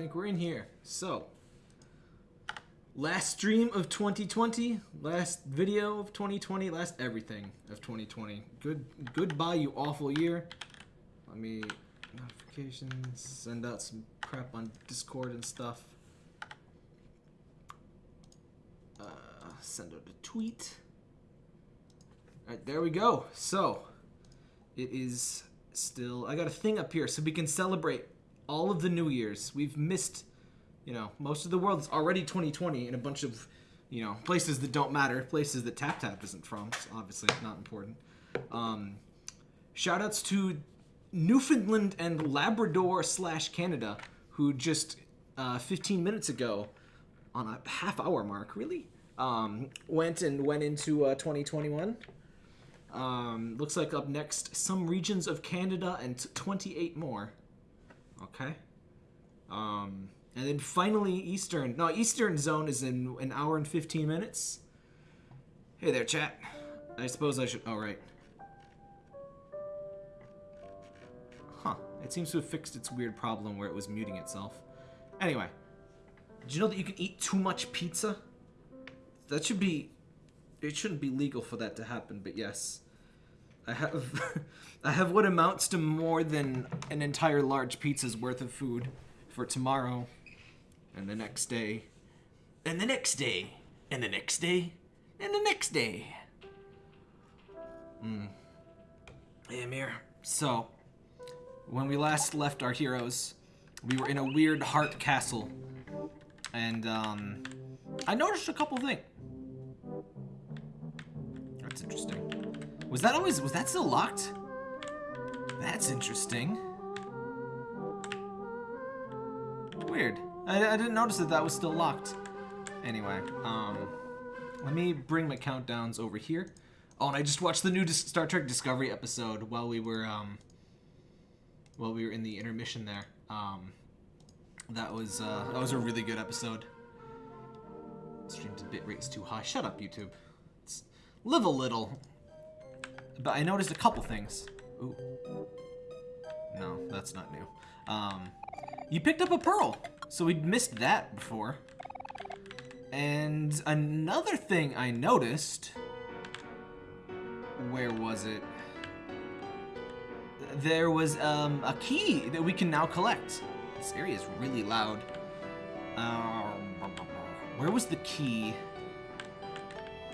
think we're in here. So, last stream of 2020, last video of 2020, last everything of 2020. Good, goodbye, you awful year. Let me notifications, send out some crap on Discord and stuff. Uh, send out a tweet. All right, there we go. So, it is still. I got a thing up here so we can celebrate all of the New Year's. We've missed, you know, most of the world is already 2020 in a bunch of, you know, places that don't matter, places that Tap Tap isn't from. So obviously, not important. Um, shout outs to Newfoundland and Labrador slash Canada, who just uh, 15 minutes ago, on a half hour mark, really, um, went and went into uh, 2021. Um, looks like up next, some regions of Canada and 28 more. Okay. Um, and then finally, Eastern. No, Eastern Zone is in an hour and 15 minutes. Hey there, chat. I suppose I should. Oh, right. Huh. It seems to have fixed its weird problem where it was muting itself. Anyway. Did you know that you can eat too much pizza? That should be... It shouldn't be legal for that to happen, but yes. I have... I have what amounts to more than an entire large pizza's worth of food for tomorrow. And the next day. And the next day. And the next day. And the next day. Hey, Amir. So, when we last left our heroes, we were in a weird heart castle. And, um, I noticed a couple things. That's interesting. Was that always, was that still locked? That's interesting. Weird. I, I didn't notice that that was still locked. Anyway, um, let me bring my countdowns over here. Oh, and I just watched the new Star Trek Discovery episode while we were, um, while we were in the intermission there. Um, that was, uh, that was a really good episode. Stream's bitrate's too high. Shut up, YouTube. It's, live a little. But I noticed a couple things. Ooh. No, that's not new. Um, you picked up a pearl, so we'd missed that before. And another thing I noticed... Where was it? There was um, a key that we can now collect. This area is really loud. Um, where was the key?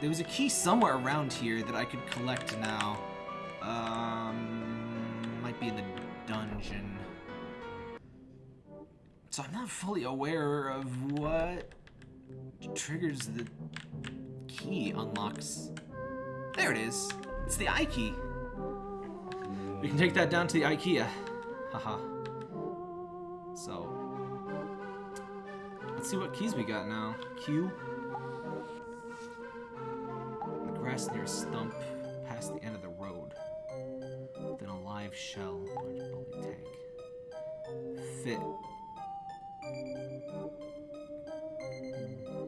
There was a key somewhere around here that I could collect now. Um, might be in the dungeon. So I'm not fully aware of what triggers the key unlocks. There it is. It's the eye key. We can take that down to the IKEA. Haha. so, let's see what keys we got now. Q. grass near a stump past the end of the road. Then a live shell. Bulky tank. Fit.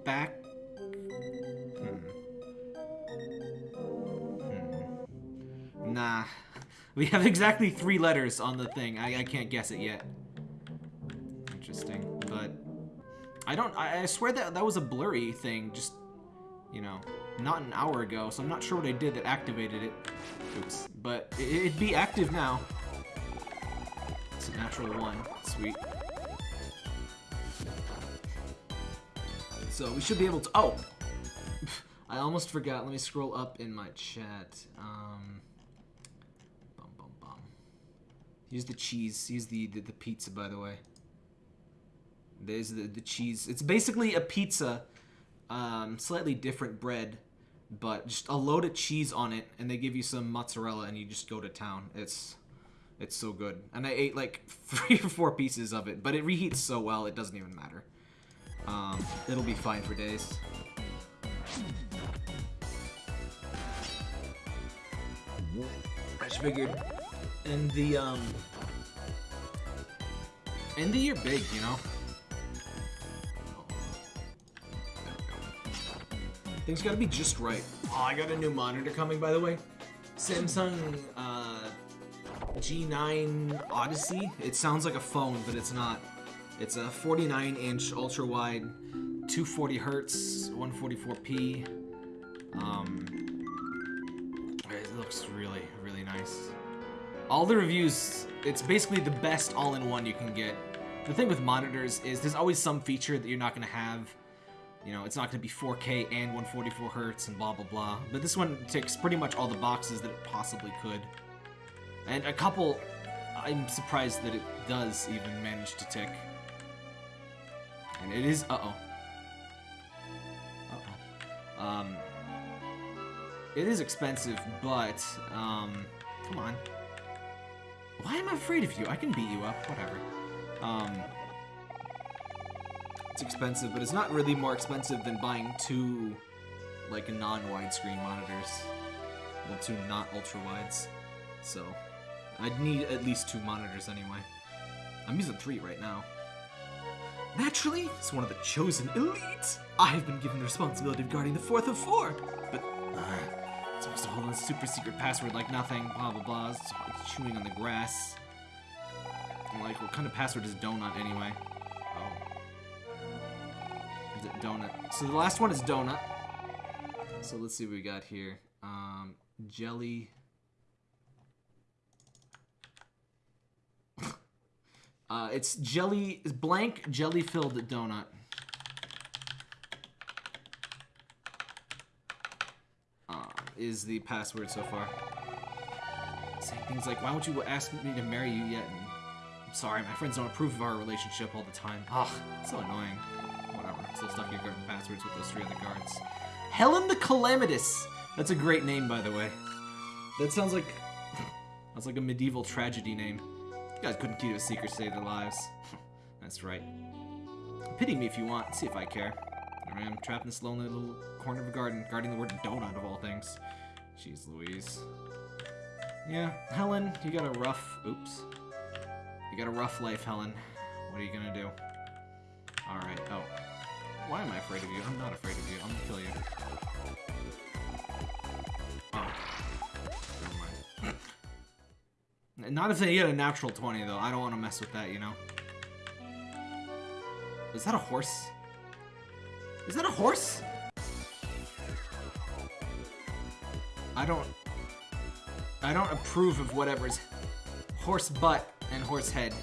Back. Hmm. Hmm. Nah. We have exactly three letters on the thing. I, I can't guess it yet. Interesting. But I don't... I, I swear that that was a blurry thing. Just, you know, not an hour ago. So I'm not sure what I did that activated it. Oops. But it, it'd be active now. It's a natural one. Sweet. So we should be able to... Oh! I almost forgot. Let me scroll up in my chat. Um, bum, bum, bum. Here's the cheese. Here's the, the, the pizza, by the way. There's the, the cheese. It's basically a pizza, um, slightly different bread, but just a load of cheese on it, and they give you some mozzarella, and you just go to town. It's it's so good. And I ate like three or four pieces of it, but it reheats so well, it doesn't even matter. Um, it'll be fine for days. I just figured, and the um, end the year big, you know. Things gotta be just right. Oh, I got a new monitor coming, by the way. Samsung uh, G9 Odyssey. It sounds like a phone, but it's not. It's a 49 inch ultra wide, 240 hertz, 144p. Um, it looks really, really nice. All the reviews, it's basically the best all-in-one you can get. The thing with monitors is there's always some feature that you're not going to have. You know, it's not going to be 4K and 144 hertz and blah blah blah. But this one ticks pretty much all the boxes that it possibly could. And a couple, I'm surprised that it does even manage to tick. And it is, uh-oh. Uh-oh. Um, it is expensive, but, um, come on. Why am I afraid of you? I can beat you up, whatever. Um, it's expensive, but it's not really more expensive than buying two, like, non-widescreen monitors. Well, two not ultra-wides. So, I'd need at least two monitors anyway. I'm using three right now. Naturally, as one of the chosen elite, I've been given the responsibility of guarding the fourth of four. But, uh, it's supposed to hold a super secret password like nothing, blah blah blah. It's, chewing on the grass. Like, what kind of password is donut anyway? Donut? So the last one is donut. So let's see what we got here. Um, jelly. Uh, it's jelly, blank jelly filled donut. Uh, is the password so far. Saying things like, why won't you ask me to marry you yet? And, I'm sorry, my friends don't approve of our relationship all the time. Ugh, so annoying. Still stuck your garden passwords with those three other guards. Helen the Calamitous! That's a great name, by the way. That sounds like... That's like a medieval tragedy name. You guys couldn't keep a secret to save their lives. That's right. Pity me if you want. See if I care. I am, trapped in this lonely little corner of a garden, guarding the word donut of all things. Jeez Louise. Yeah, Helen, you got a rough... Oops. You got a rough life, Helen. What are you gonna do? Alright, oh. Why am I afraid of you? I'm not afraid of you. I'm gonna kill you. Oh. Not if they get a natural 20, though. I don't want to mess with that, you know? Is that a horse? Is that a horse? I don't... I don't approve of whatever's horse butt and horse head.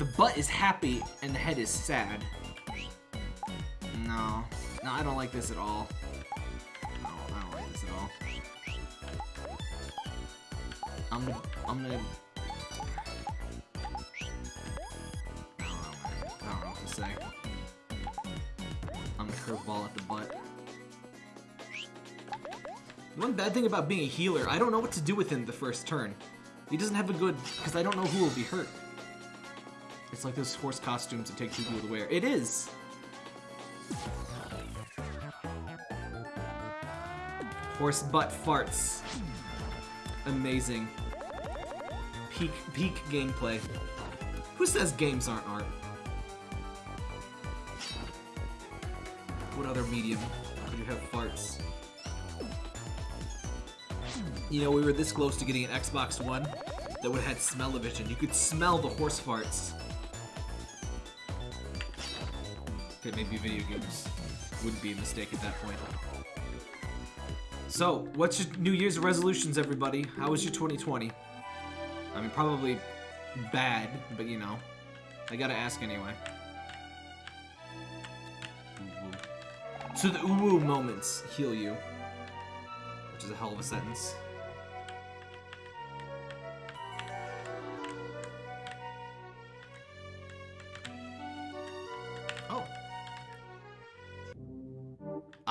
The butt is happy and the head is sad. I don't like this at all. No, I don't like this at all. I'm gonna, I'm gonna. I don't know, what to say. I'm gonna curveball at the butt. One bad thing about being a healer, I don't know what to do with him the first turn. He doesn't have a good, because I don't know who will be hurt. It's like those horse costumes that take two people to wear. It is! Horse butt farts. Amazing. Peak, peak gameplay. Who says games aren't art? What other medium could you have farts? You know, we were this close to getting an Xbox One that would have had smell-o-vision. You could smell the horse farts. Okay, maybe video games wouldn't be a mistake at that point. So, what's your New Year's resolutions, everybody? How was your 2020? I mean, probably bad, but you know, I gotta ask anyway. So the uwu moments heal you, which is a hell of a sentence.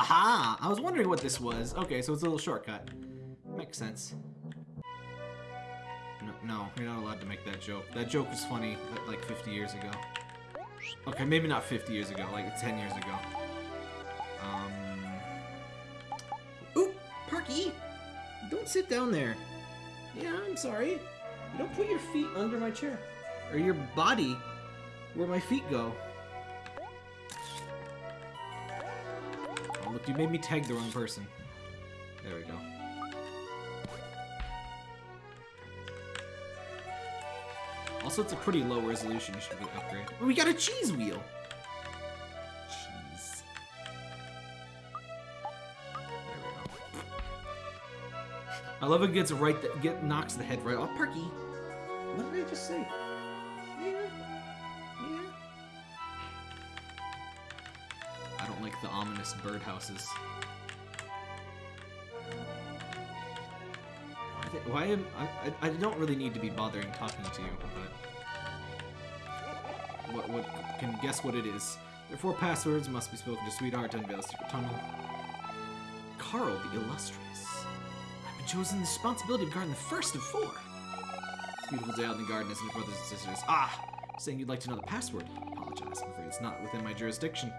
Aha! I was wondering what this was. Okay, so it's a little shortcut. Makes sense. No, no, you're not allowed to make that joke. That joke was funny like 50 years ago. Okay, maybe not 50 years ago, like 10 years ago. Um. Ooh, Parky! Don't sit down there. Yeah, I'm sorry. You don't put your feet under my chair. Or your body where my feet go. You made me tag the wrong person. There we go. Also, it's a pretty low resolution. You should upgrade. Oh, we got a cheese wheel. Cheese. There we go. I love it gets right. The, get knocks the head right off. Perky. What did I just say? Like the ominous birdhouses. Why, am I, I? Don't really need to be bothering talking to you, but what? What? Can guess what it is? Their four passwords must be spoken to Sweetheart to unveil secret tunnel. Carl the Illustrious. I've been chosen the responsibility of guarding the first of four. It's beautiful day out in the garden, isn't it, brothers and sisters? Ah! Saying you'd like to know the password. I Apologize, I'm afraid it's not within my jurisdiction.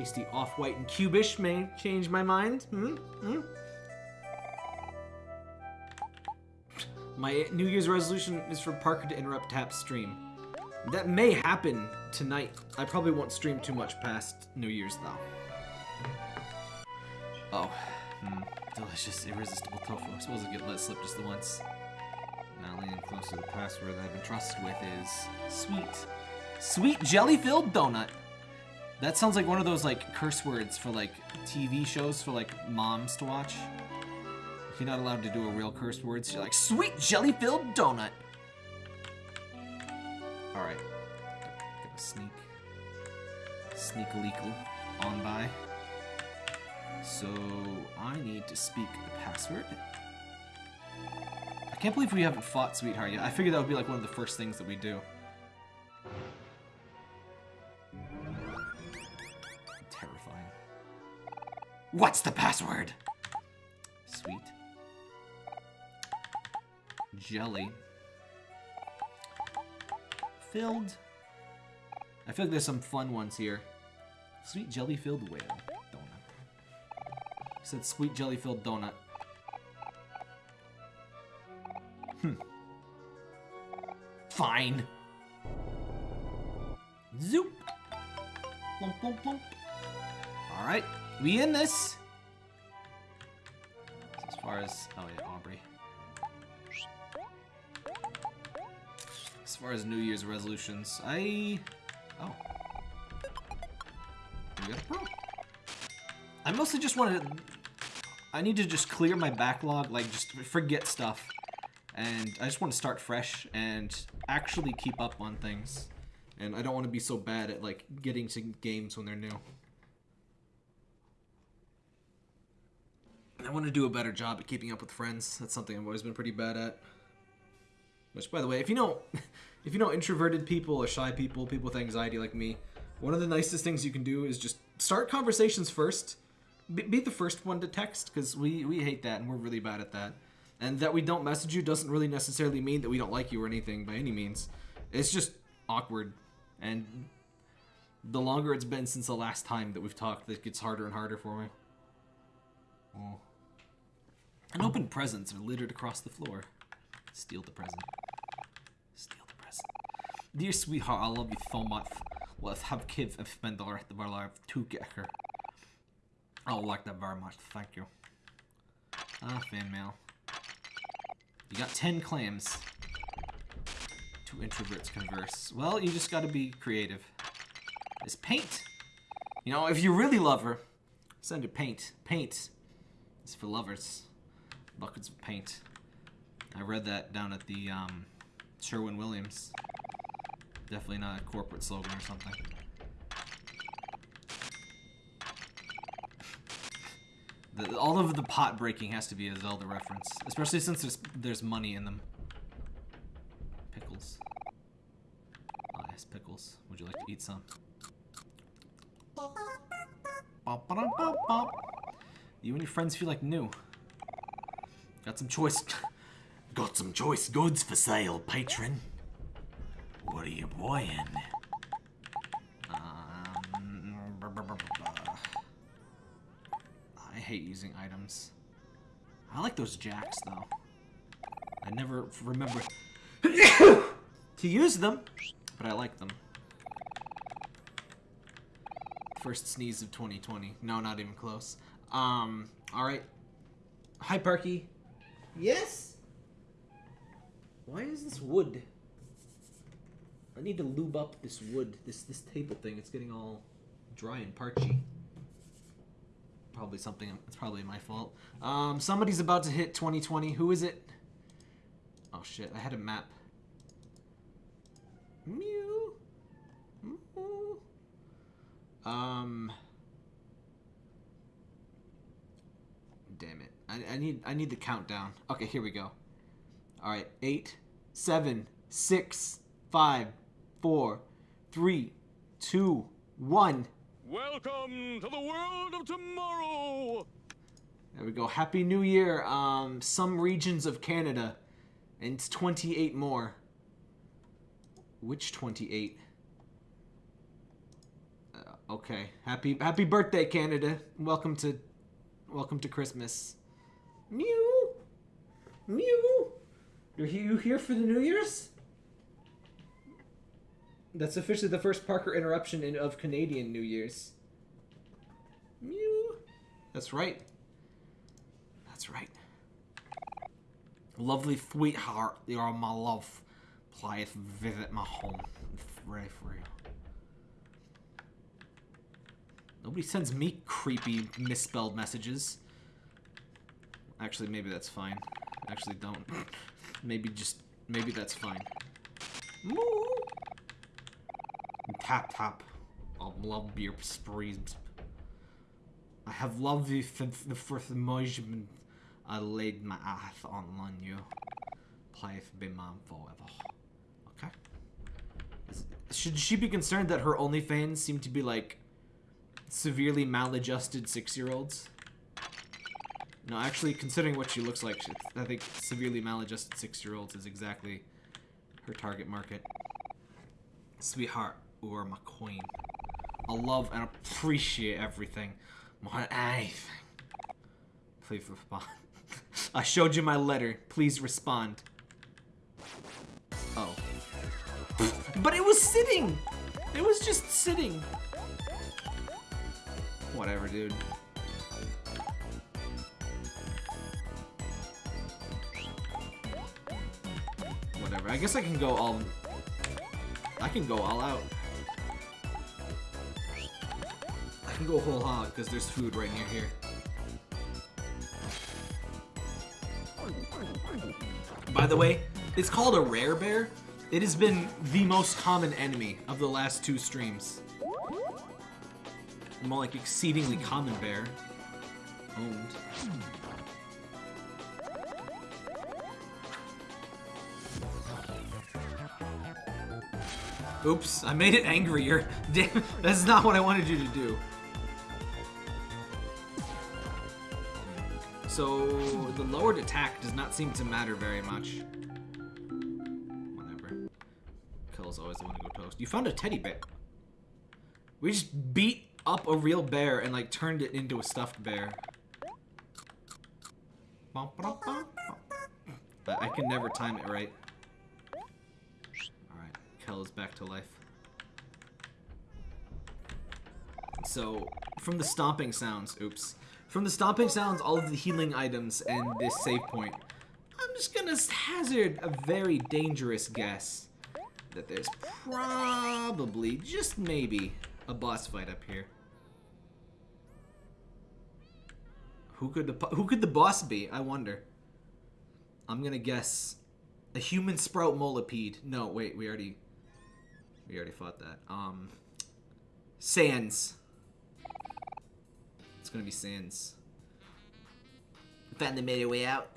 Tasty off-white and cubish may change my mind. Hmm? Hmm? My New Year's resolution is for Parker to interrupt Tap's stream. That may happen tonight. I probably won't stream too much past New Year's, though. Oh. Hmm. Delicious, irresistible tofu. I suppose I get let slip just the once. Now leaning close to the password that I've been trusted with is sweet. Sweet jelly-filled donut. That sounds like one of those like curse words for like TV shows for like moms to watch. If you're not allowed to do a real curse words, you're like sweet jelly-filled donut. All right, gonna sneak, sneak leakle on by. So I need to speak the password. I can't believe we haven't fought Sweetheart yet. I figured that would be like one of the first things that we do. What's the password? Sweet. Jelly. Filled. I feel like there's some fun ones here. Sweet jelly filled whale donut. Said sweet jelly filled donut. Hmm. Fine. Zoop. Plump, plump, plump. All right, we in this. As far as oh yeah, Aubrey. As far as New Year's resolutions, I oh we got a pro. I mostly just wanted to. I need to just clear my backlog, like just forget stuff, and I just want to start fresh and actually keep up on things. And I don't want to be so bad at like getting to games when they're new. I want to do a better job at keeping up with friends. That's something I've always been pretty bad at. Which, by the way, if you know, if you know introverted people or shy people, people with anxiety like me, one of the nicest things you can do is just start conversations first. Be, the first one to text, because we we hate that and we're really bad at that. And that we don't message you doesn't really necessarily mean that we don't like you or anything by any means. It's just awkward, and the longer it's been since the last time that we've talked, it gets harder and harder for me. Oh. And open presents are littered across the floor. Steal the present. Steal the present. Dear sweetheart, I love you so much. Let's have kids and spend the rest of our life together. I like that very much. Thank you. Ah, fan mail. You got 10 clams. Two introverts converse. Well, you just gotta be creative. It's paint. You know, if you really love her, send her paint. Paint is for lovers. Buckets of paint. I read that down at the um, Sherwin Williams. Definitely not a corporate slogan or something. The, all of the pot breaking has to be a Zelda reference, especially since there's there's money in them. Pickles. Ah, yes, pickles. Would you like to eat some? You and your friends feel like new. Got some choice. Got some choice goods for sale, patron. What are you buying? Um. I hate using items. I like those jacks though. I never remember to use them, but I like them. First sneeze of 2020. No, not even close. Um, all right. Hi, Parky. Yes. Why is this wood? I need to lube up this wood, this this table thing. It's getting all dry and parchy. Probably something. It's probably my fault. Um, somebody's about to hit 2020. Who is it? Oh shit! I had a map. Mew. Mew. Um. Damn it! I, I need I need the countdown. Okay, here we go. All right, eight, seven, six, five, four, three, two, one. Welcome to the world of tomorrow. There we go. Happy New Year. Um, some regions of Canada, and it's 28 more. Which 28? Uh, okay. Happy Happy birthday, Canada. Welcome to, welcome to Christmas. Mew, mew. Are you here for the New Year's? That's officially the first Parker interruption in, of Canadian New Year's. Mew. That's right. That's right. Lovely sweetheart, you are my love. Please visit my home. It's very free. Nobody sends me creepy misspelled messages. Actually, maybe that's fine. Actually, don't. maybe just, maybe that's fine. Moo! Tap tap. I love beer sprees. I have loved you since the first moment I laid my eyes on you. Please be mine forever. Okay. Should she be concerned that her OnlyFans seem to be like severely maladjusted six-year-olds? No, actually, considering what she looks like, she- I think severely maladjusted six-year-olds is exactly her target market. Sweetheart, are my queen. I love and appreciate everything. More than anything. Please respond. I showed you my letter. Please respond. Oh. But it was sitting! It was just sitting. Whatever, dude. Whatever. I guess I can go all... I can go all out. I can go whole hog because there's food right near here. By the way, it's called a rare bear. It has been the most common enemy of the last two streams. More like exceedingly common bear. Owned. Oops, I made it angrier. Damn, that's not what I wanted you to do. So, the lowered attack does not seem to matter very much. Whatever. Kill's always the one to go toast. You found a teddy bear. We just beat up a real bear and like turned it into a stuffed bear. But I can never time it right. Kel is back to life. So, from the stomping sounds, oops. From the stomping sounds, all of the healing items, and this save point, I'm just gonna hazard a very dangerous guess that there's probably, just maybe, a boss fight up here. Who could the who could the boss be? I wonder. I'm gonna guess a human sprout molipede. No, wait, we already we already fought that. Um, Sans. It's gonna be Sans. Finally made our way out.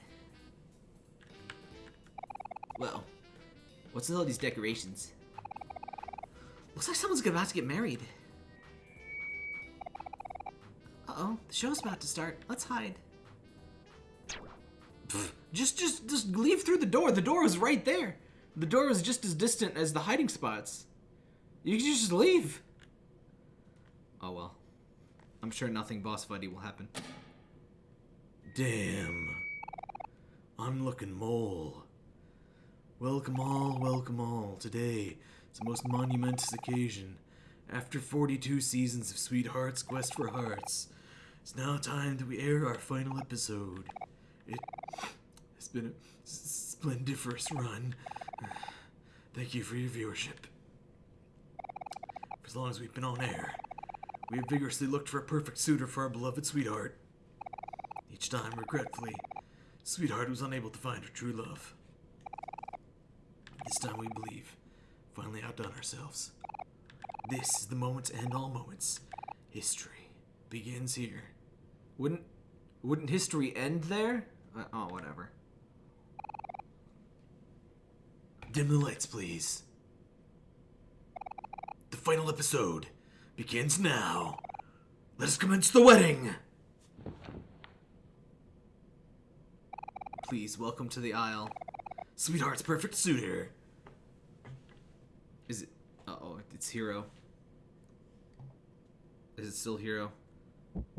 Well, what's with all these decorations? Looks like someone's about to get married. Uh-oh, the show's about to start. Let's hide. Just, just, just leave through the door. The door was right there. The door was just as distant as the hiding spots. You can just leave. Oh well. I'm sure nothing boss fighty will happen. Damn. I'm looking mole. Welcome all, welcome all. Today, it's a most monumentous occasion. After 42 seasons of Sweetheart's Quest for Hearts, it's now time that we air our final episode. It It's been a splendiferous run. Thank you for your viewership. As long as we've been on air, we have vigorously looked for a perfect suitor for our beloved sweetheart. Each time, regretfully, sweetheart was unable to find her true love. This time we believe, finally outdone ourselves. This is the moment to end all moments. History begins here. Wouldn't wouldn't history end there? Uh, oh, whatever. Dim the lights, please. Final episode begins now. Let us commence the wedding. Please welcome to the aisle, sweetheart's perfect suitor. Is it? Uh oh, it's Hero. Is it still Hero?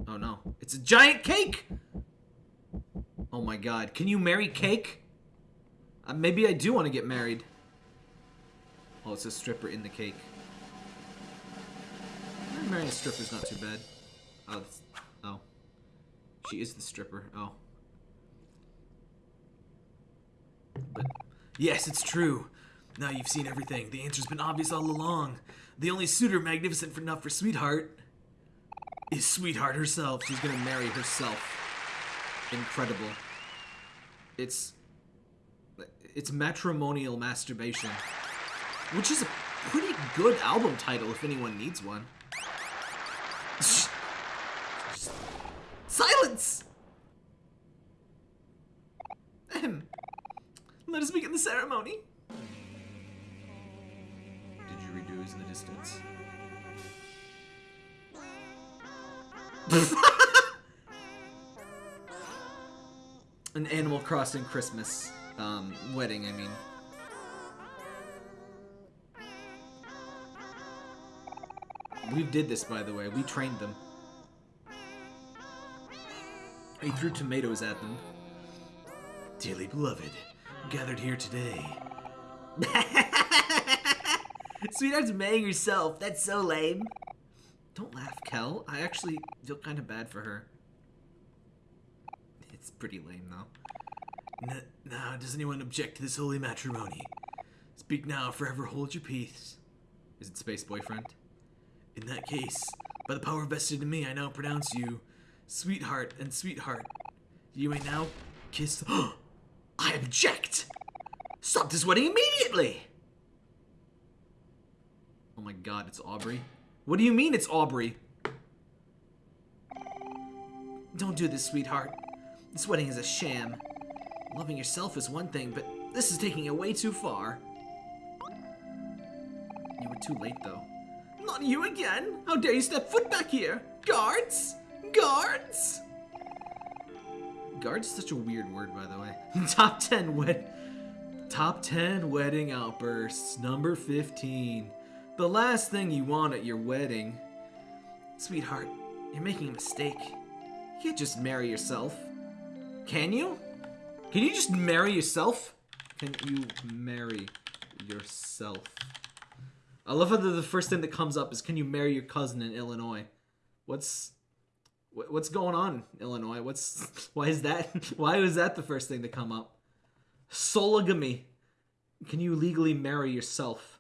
Oh no, it's a giant cake! Oh my god, can you marry cake? Uh, maybe I do want to get married. Oh, it's a stripper in the cake. Marrying a stripper's not too bad. Oh, oh. She is the stripper. Oh. But yes, it's true. Now you've seen everything. The answer's been obvious all along. The only suitor magnificent enough for sweetheart is sweetheart herself. She's gonna marry herself. Incredible. It's it's matrimonial masturbation, which is a pretty good album title if anyone needs one. Silence. Ahem. Let us begin the ceremony. Did Didgeridoos in the distance. An Animal Crossing Christmas um, wedding, I mean. We did this, by the way. We trained them. He threw tomatoes at them. Dearly beloved, gathered here today. Sweetheart's marrying herself. That's so lame. Don't laugh, Kel. I actually feel kind of bad for her. It's pretty lame, though. N now, does anyone object to this holy matrimony? Speak now, forever hold your peace. Is it Space Boyfriend? In that case, by the power vested in me, I now pronounce you sweetheart and sweetheart. You may now kiss. I object! Stop this wedding immediately! Oh my god, it's Aubrey. What do you mean it's Aubrey? Don't do this, sweetheart. This wedding is a sham. Loving yourself is one thing, but this is taking it way too far. You were too late, though. Not you again! How dare you step foot back here! Guards! Guards! Guards is such a weird word, by the way. Top 10 wed... Top 10 wedding outbursts. Number 15. The last thing you want at your wedding. Sweetheart, you're making a mistake. You can't just marry yourself. Can you? Can you just marry yourself? Can you marry yourself? I love how the, first thing that comes up is can you marry your cousin in Illinois? What's wh- what's going on, Illinois? What's why is that why was that the first thing to come up? Sologamy. Can you legally marry yourself?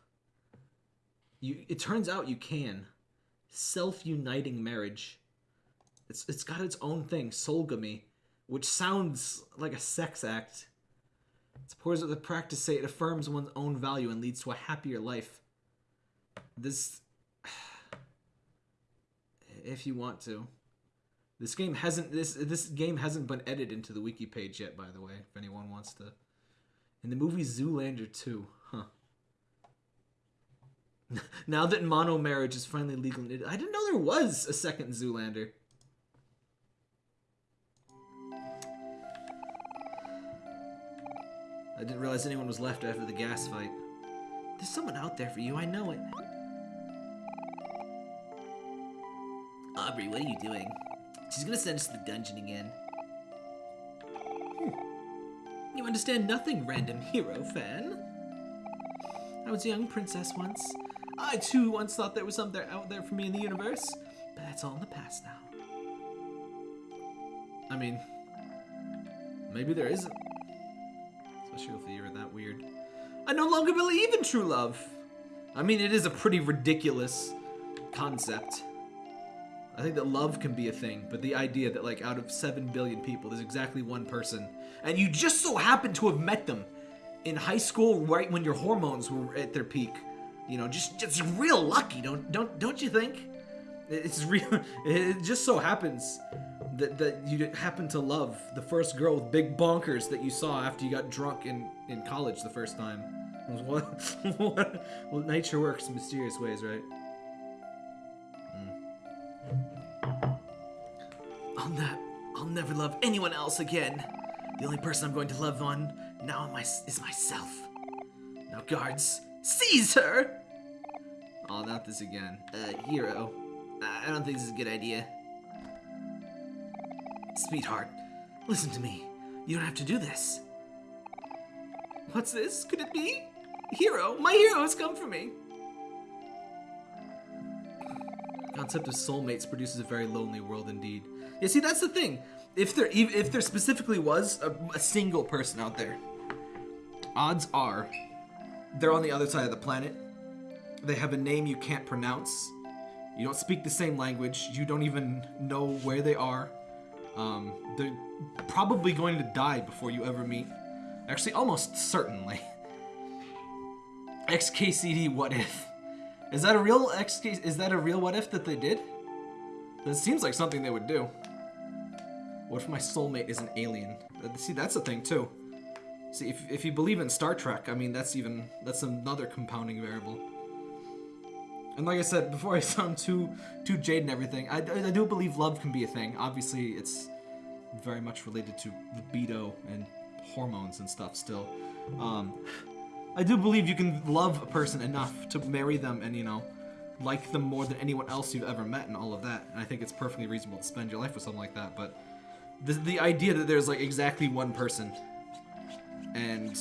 You it turns out you can. Self-uniting marriage. It's it's got its own thing, solgamy, which sounds like a sex act. It's pours at the practice say it affirms one's own value and leads to a happier life. This if you want to. This game hasn't this this game hasn't been edited into the wiki page yet, by the way, if anyone wants to. In the movie Zoolander 2, huh. now that mono marriage is finally legal, I didn't know there was a second Zoolander. I didn't realize anyone was left after the gas fight. There's someone out there for you, I know it. Aubrey, what are you doing? She's gonna send us to the dungeon again. Hmm. You understand nothing, random hero fan. I was a young princess once. I too once thought there was something out there for me in the universe, but that's all in the past now. I mean, maybe there isn't. Especially if you're that weird. I no longer believe in true love. I mean, it is a pretty ridiculous concept. I think that love can be a thing, but the idea that like out of 7 billion people, there's exactly one person, and you just so happen to have met them in high school right when your hormones were at their peak. You know, just just real lucky, don't don't don't you think? It's real. It just so happens that that you happen to love the first girl with big bonkers that you saw after you got drunk in in college the first time. What? what? Well, nature works in mysterious ways, right? I'll not. I'll never love anyone else again. The only person I'm going to love on now is myself. Now, guards, seize her! Oh, not this again. Uh, hero. I don't think this is a good idea. Sweetheart, listen to me. You don't have to do this. What's this? Could it be? Hero, my hero has come for me. Concept of soulmates produces a very lonely world indeed. Yeah, see, that's the thing. If there, if there specifically was a, a single person out there, odds are they're on the other side of the planet. They have a name you can't pronounce. You don't speak the same language. You don't even know where they are. Um, they're probably going to die before you ever meet. Actually, almost certainly. XKCD what if? Is that a real XK is that a real what if that they did? That seems like something they would do. What if my soulmate is an alien? See, that's a thing too. See, if, if you believe in Star Trek, I mean, that's even, that's another compounding variable. And like I said, before I sound too, too jade and everything, I, I do believe love can be a thing. Obviously, it's very much related to libido and hormones and stuff still. Um, I do believe you can love a person enough to marry them and, you know, like them more than anyone else you've ever met and all of that. And I think it's perfectly reasonable to spend your life with someone like that. But the, the idea that there's like exactly one person and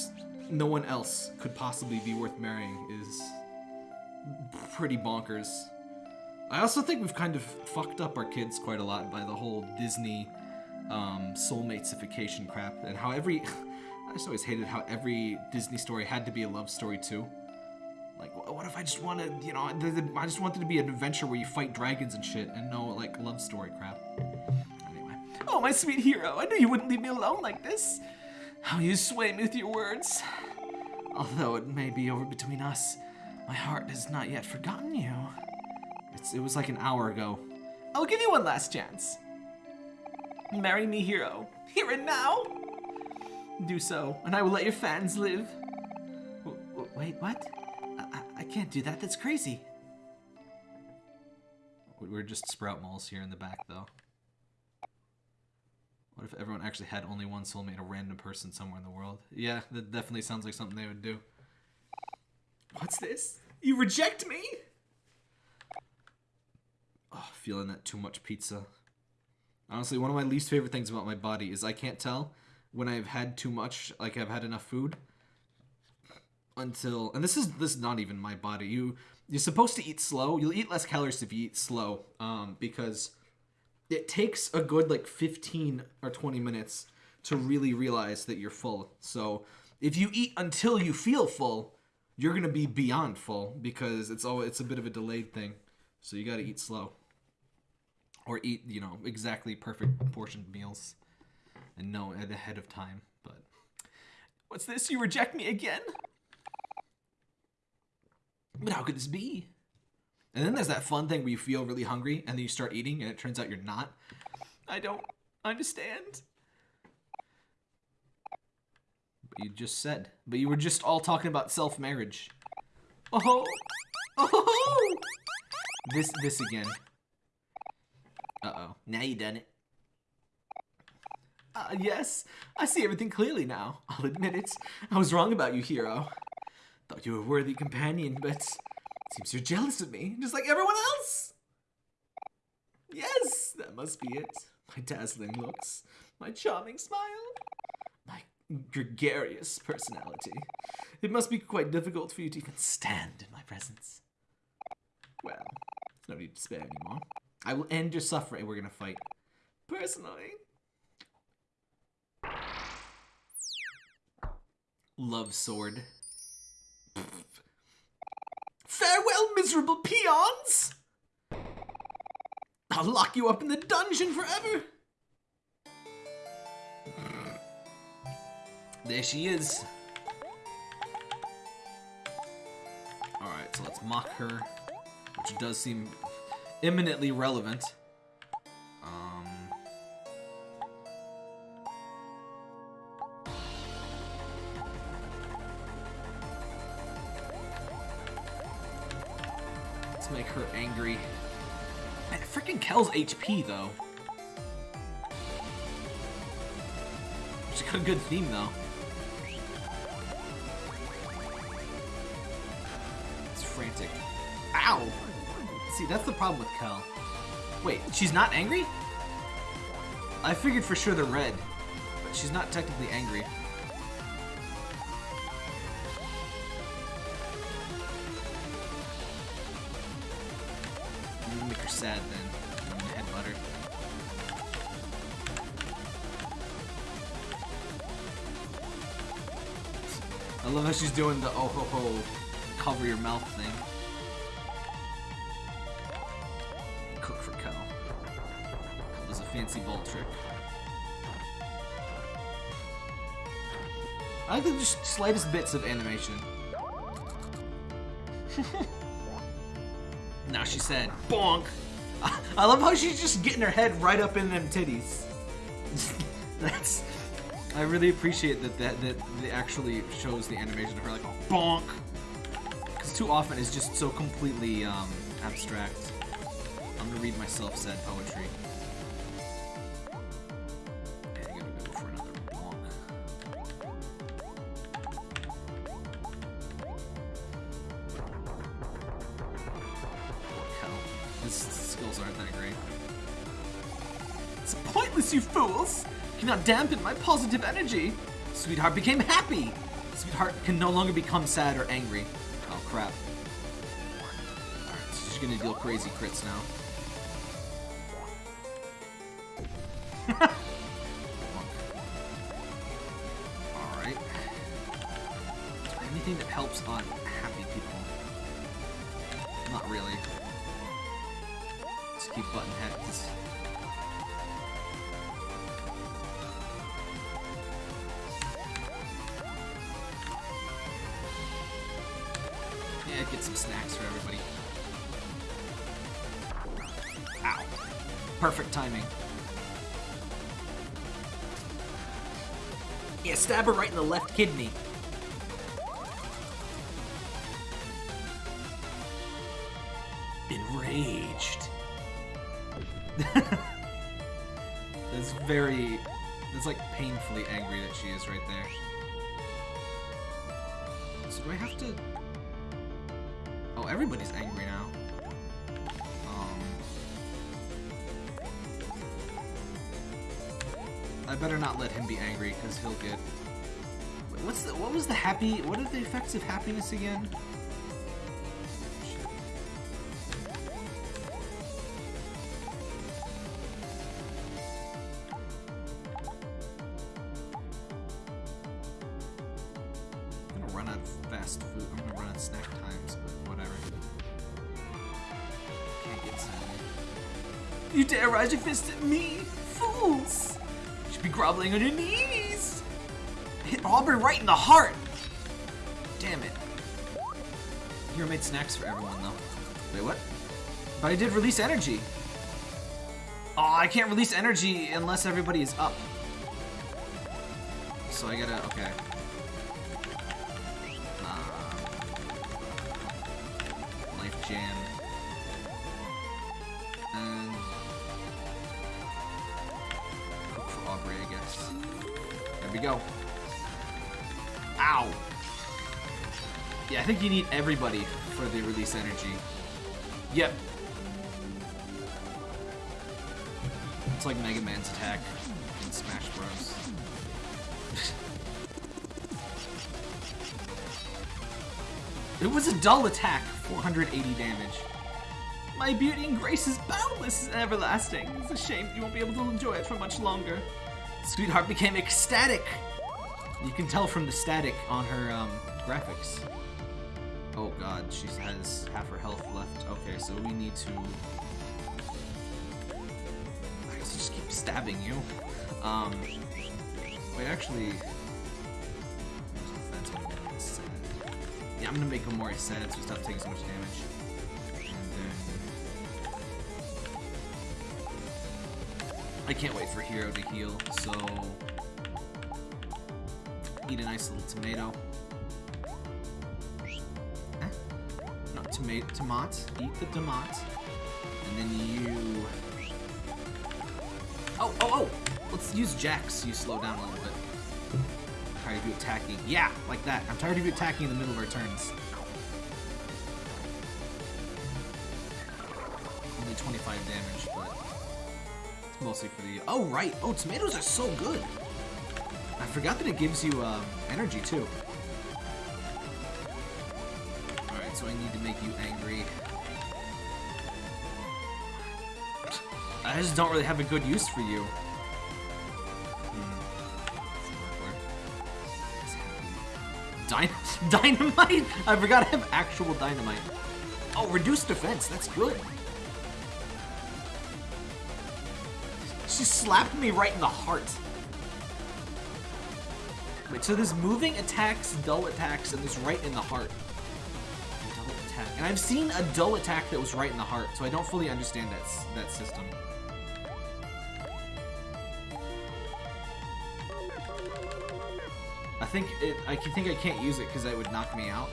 no one else could possibly be worth marrying is pretty bonkers. I also think we've kind of fucked up our kids quite a lot by the whole Disney um, soulmatesification crap and how every I just always hated how every Disney story had to be a love story too. Like, what if I just wanted, you know, I just wanted to be an adventure where you fight dragons and shit, and no, like, love story crap. Anyway. Oh, my sweet hero, I knew you wouldn't leave me alone like this. How you sway me with your words. Although it may be over between us, my heart has not yet forgotten you. It's, it was like an hour ago. I'll give you one last chance. Marry me, hero. Here and now do so, and I will let your fans live. W wait, what? I, I can't do that, that's crazy. We're just sprout moles here in the back, though. What if everyone actually had only one soulmate, a random person somewhere in the world? Yeah, that definitely sounds like something they would do. What's this? You reject me? Oh, feeling that too much pizza. Honestly, one of my least favorite things about my body is I can't tell when I've had too much, like I've had enough food until and this is this is not even my body. You you're supposed to eat slow. You'll eat less calories if you eat slow, um, because it takes a good like 15 or 20 minutes to really realize that you're full. So if you eat until you feel full, you're gonna be beyond full because it's all it's a bit of a delayed thing. So you got to eat slow, or eat you know exactly perfect portioned meals and know ahead of time. But what's this? You reject me again? But how could this be? And then there's that fun thing where you feel really hungry and then you start eating and it turns out you're not. I don't understand. But you just said. But you were just all talking about self-marriage. Oh! Oh! This, this again. Uh-oh. Now you done it. Uh, yes, I see everything clearly now. I'll admit it. I was wrong about you, hero. Thought you were a worthy companion, but seems you're jealous of me, just like everyone else. Yes, that must be it. My dazzling looks, my charming smile, my gregarious personality. It must be quite difficult for you to even stand in my presence. Well, no need to spare anymore. I will end your suffering. We're gonna fight. Personally, Love sword. Farewell, miserable peons! I'll lock you up in the dungeon forever! There she is. Alright, so let's mock her, which does seem imminently relevant. Angry. Freaking Kel's HP though. She's got a good theme though. It's frantic. Ow! See, that's the problem with Kel. Wait, she's not angry? I figured for sure they're red, but she's not technically angry. Sad then. Her. I love how she's doing the oh ho ho cover your mouth thing. Cook for Kel. That was a fancy ball trick. I like the just slightest bits of animation. now she said, bonk! I love how she's just getting her head right up in them titties. That's. I really appreciate that that that actually shows the animation of her like a bonk. Because too often it's just so completely um, abstract. I'm gonna read myself said poetry. Dampen my positive energy! Sweetheart became happy! Sweetheart can no longer become sad or angry. Oh crap. Alright, so she's gonna deal crazy crits now. Kidney. Enraged. That's very... That's like painfully angry that she is right there. So do I have to... Oh, everybody's angry now. Um... I better not let him be angry, because he'll get... What's the... What was the happy... What are the effects of happiness again? Snacks for everyone, though. Wait, what? But I did release energy. Oh, I can't release energy unless everybody is up. So I gotta, okay. Uh, life jam. And for Aubrey, I guess. There we go. Ow! Yeah, I think you need everybody for the release energy. Yep. It's like Mega Man's attack in Smash Bros. It was a dull attack, 480 damage. My beauty and grace is boundless and everlasting. It's a shame you won't be able to enjoy it for much longer. Sweetheart became ecstatic. You can tell from the static on her um, graphics. Oh god, she has half her health left. Okay, so we need to... I guess just keep stabbing you. Um, wait, actually... Yeah, I'm gonna make Omori sad so stop taking so much damage. Then... I can't wait for Hero to heal, so... Eat a nice little tomato. Tomato, tomat. Eat the tomat. And then you... Oh, oh, oh! Let's use Jacks so you slow down a little bit. I'm tired of you attacking. Yeah, like that. I'm tired of you attacking in the middle of our turns. Only 25 damage, but it's mostly for the... Oh, right! Oh, tomatoes are so good! I forgot that it gives you um, energy, too. So I need to make you angry. I just don't really have a good use for you. Hmm. Dyn dynamite? I forgot I have actual dynamite. Oh, reduced defense. That's good. She slapped me right in the heart. Wait, so there's moving attacks, dull attacks, and there's right in the heart. Attack. And I've seen a dull attack that was right in the heart, so I don't fully understand that, that system. I think it. I can think I can't use it because it would knock me out.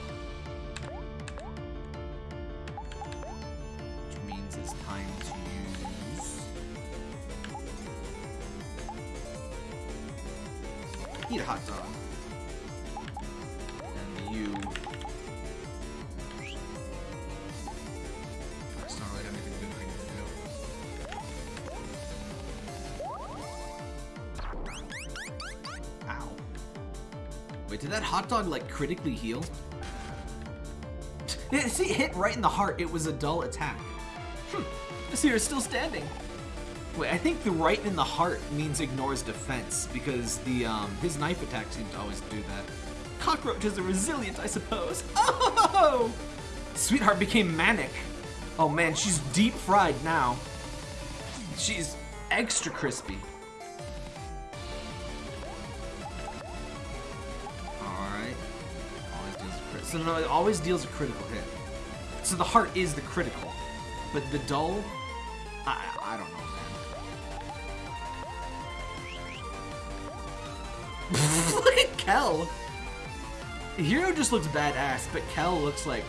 Which means it's time to use. Eat a hot dog. Critically heal? See, hit right in the heart. It was a dull attack. Hmm. Here is still standing. Wait, I think the right in the heart means ignores defense because the um, his knife attack seems to always do that. Cockroaches are resilient, I suppose. Oh! Sweetheart became manic. Oh man, she's deep fried now. She's extra crispy. So no, it always deals a critical hit. So the heart is the critical. But the dull, I, I don't know, man. Look at Kel! Hero just looks badass, but Kel looks like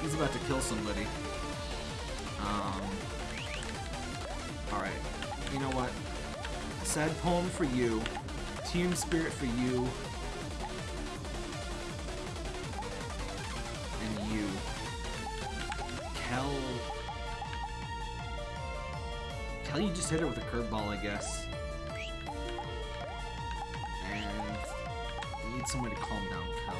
he's about to kill somebody. Um. Alright. You know what? Sad poem for you. Team spirit for you. Kel. Kel, you just hit it with a curveball, I guess. And we need somebody to calm down Kel.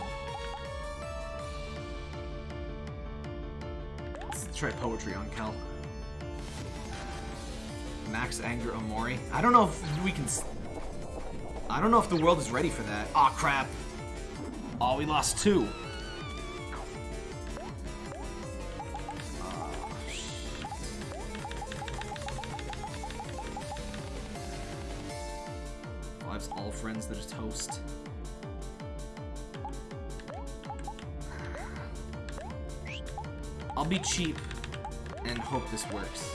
Let's try poetry on Kel. Max Anger Omori. I don't know if we can. I don't know if the world is ready for that. Aw, crap. Oh, we lost two. Be cheap and hope this works.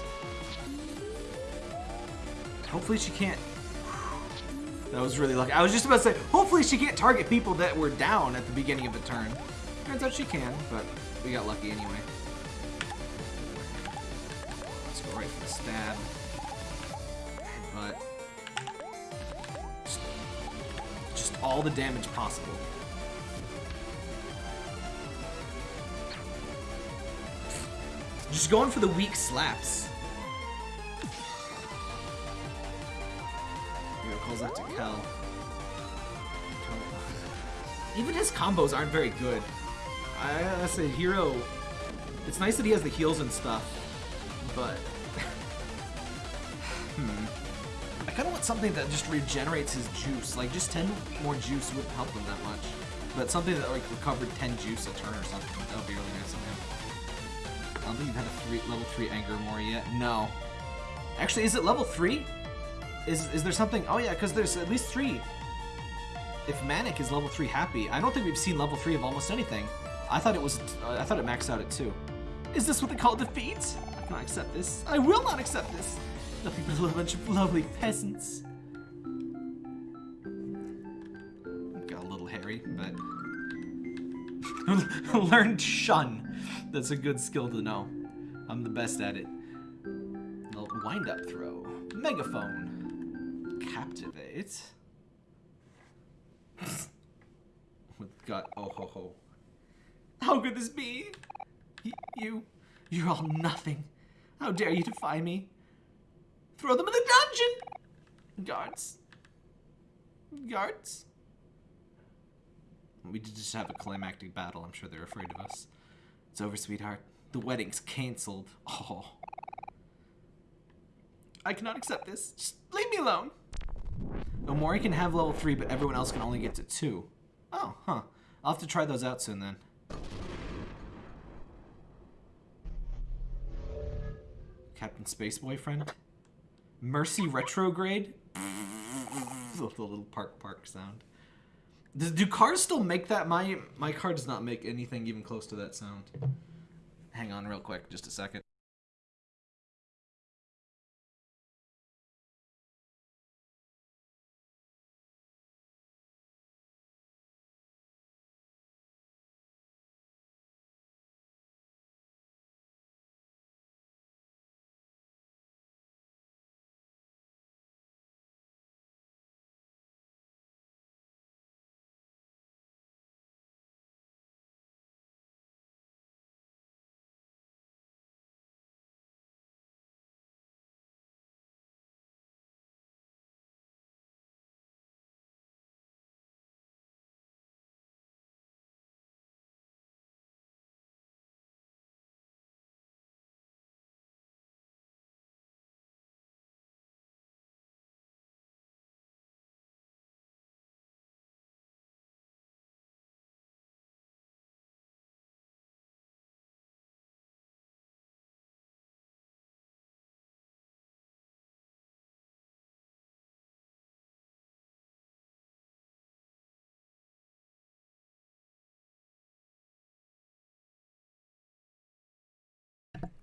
Hopefully she can't. That was really lucky. I was just about to say, hopefully she can't target people that were down at the beginning of the turn. Turns out she can, but we got lucky anyway. Let's go right for the stab. But just, just all the damage possible. Just going for the weak slaps. Hero calls out to Kel. Even his combos aren't very good. I say, Hero. It's nice that he has the heals and stuff, but hmm, I kind of want something that just regenerates his juice. Like, just 10 more juice wouldn't help him that much. But something that, like, recovered 10 juice a turn or something. That would be really nice of him. I don't think you've had a three, level 3 Anger more yet. No. Actually, is it level 3? Is, is there something? Oh, yeah, because there's at least 3. If Manic is level 3 Happy, I don't think we've seen level 3 of almost anything. I thought it was, uh, I thought it maxed out at 2. Is this what they call defeat? I cannot accept this. I will not accept this. Nothing but a bunch of lovely peasants. Got a little hairy, but... Learned shun. That's a good skill to know. I'm the best at it. Wind up throw. Megaphone. Captivate. With got oh ho ho. How could this be? Y you, you're all nothing. How dare you defy me? Throw them in the dungeon! Guards. Guards. We did just have a climactic battle. I'm sure they're afraid of us. It's over, sweetheart. The wedding's cancelled. Oh. I cannot accept this. Just leave me alone. Omori can have level 3, but everyone else can only get to 2. Oh, huh. I'll have to try those out soon then. Captain Space Boyfriend? Mercy Retrograde? the little park park sound. Does, do cars still make that? My my car does not make anything even close to that sound. Hang on real quick, just a second.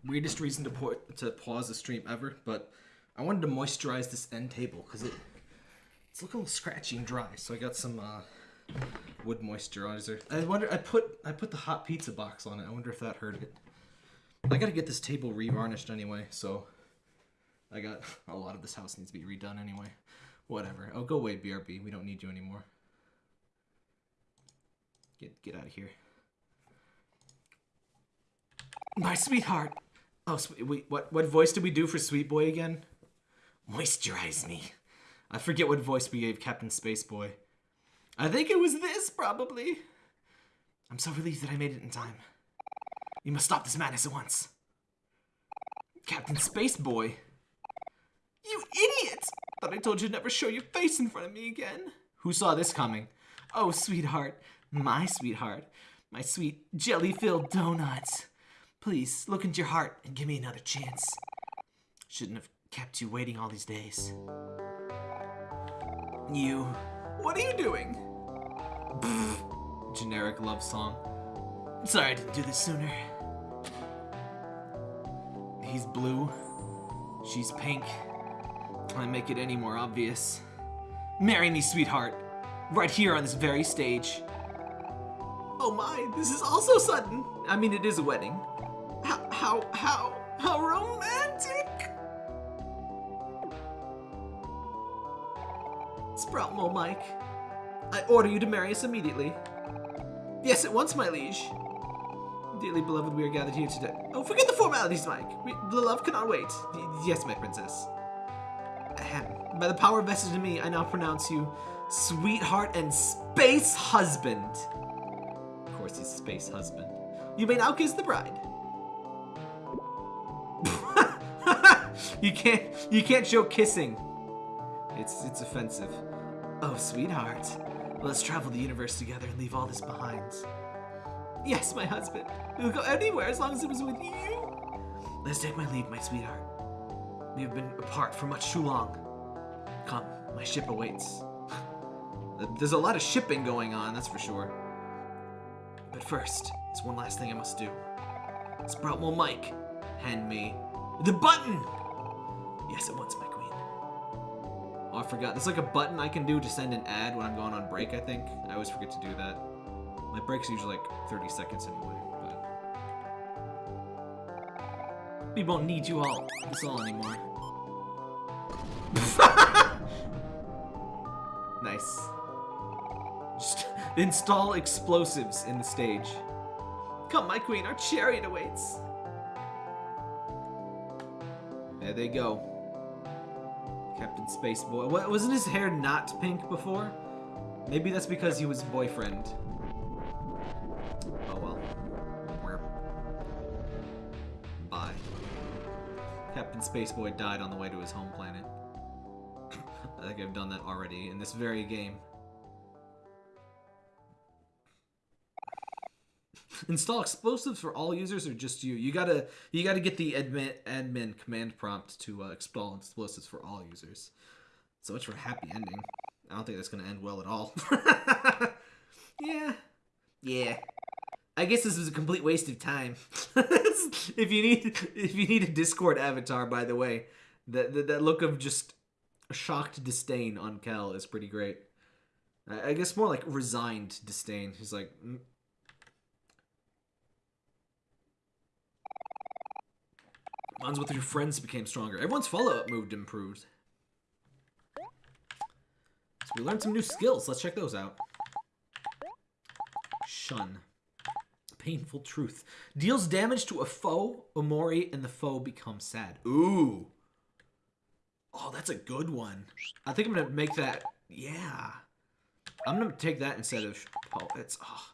Weirdest reason to put to pause the stream ever, but I wanted to moisturize this end table because it it's looking a little scratchy and dry. So I got some uh, wood moisturizer. I wonder I put I put the hot pizza box on it. I wonder if that hurt it. I gotta get this table revarnished anyway, so I got a lot of this house needs to be redone anyway. Whatever. Oh, go away, BRB. We don't need you anymore. Get get out of here. My sweetheart. Oh, wait, what, what voice did we do for Sweet Boy again? Moisturize me. I forget what voice we gave Captain Space Boy. I think it was this, probably. I'm so relieved that I made it in time. You must stop this madness at once. Captain Space Boy. You idiot! Thought I told you to never show your face in front of me again. Who saw this coming? Oh, sweetheart. My sweetheart. My sweet jelly-filled donuts. Please, look into your heart and give me another chance. Shouldn't have kept you waiting all these days. You... What are you doing? Generic love song. Sorry I didn't do this sooner. He's blue. She's pink. Can't make it any more obvious. Marry me, sweetheart. Right here on this very stage. Oh my, this is also sudden. I mean, it is a wedding. How, how, how, romantic! Sprout Mole Mike, I order you to marry us immediately. Yes, at once, my liege. Dearly beloved, we are gathered here today. Oh, forget the formalities, Mike. We, the love cannot wait. Y yes, my princess. Ahem. By the power vested in me, I now pronounce you sweetheart and space husband. Of course, he's space husband. You may now kiss the bride. You can't you can't show kissing. It's it's offensive. Oh, sweetheart. Let's travel the universe together and leave all this behind. Yes, my husband. We'll go anywhere as long as it was with you. Let's take my leave, my sweetheart. We have been apart for much too long. Come, my ship awaits. There's a lot of shipping going on, that's for sure. But first, there's one last thing I must do. Sprout mic. Hand me the button! Yes, it wants my queen. Oh, I forgot. There's like a button I can do to send an ad when I'm going on break, I think. I always forget to do that. My break's usually like 30 seconds anyway, but... We won't need you all, this all anymore. nice. Just install explosives in the stage. Come, my queen, our chariot awaits. There they go. Captain Spaceboy. What, wasn't his hair not pink before? Maybe that's because he was boyfriend. Oh well. Bye. Captain Spaceboy died on the way to his home planet. I think I've done that already in this very game. Install explosives for all users or just you? You gotta you gotta get the admin admin command prompt to uh, install explosives for all users. So much for happy ending. I don't think that's gonna end well at all. yeah, yeah. I guess this was a complete waste of time. if you need if you need a Discord avatar, by the way, that that, that look of just shocked disdain on Kel is pretty great. I, I guess more like resigned disdain. He's like, Bonds with your friends became stronger. Everyone's follow-up move improved. So we learned some new skills. Let's check those out. Shun. Painful truth. Deals damage to a foe, Omori, and the foe becomes sad. Ooh. Oh, that's a good one. I think I'm gonna make that. Yeah. I'm gonna take that instead of. Oh, it's. Oh.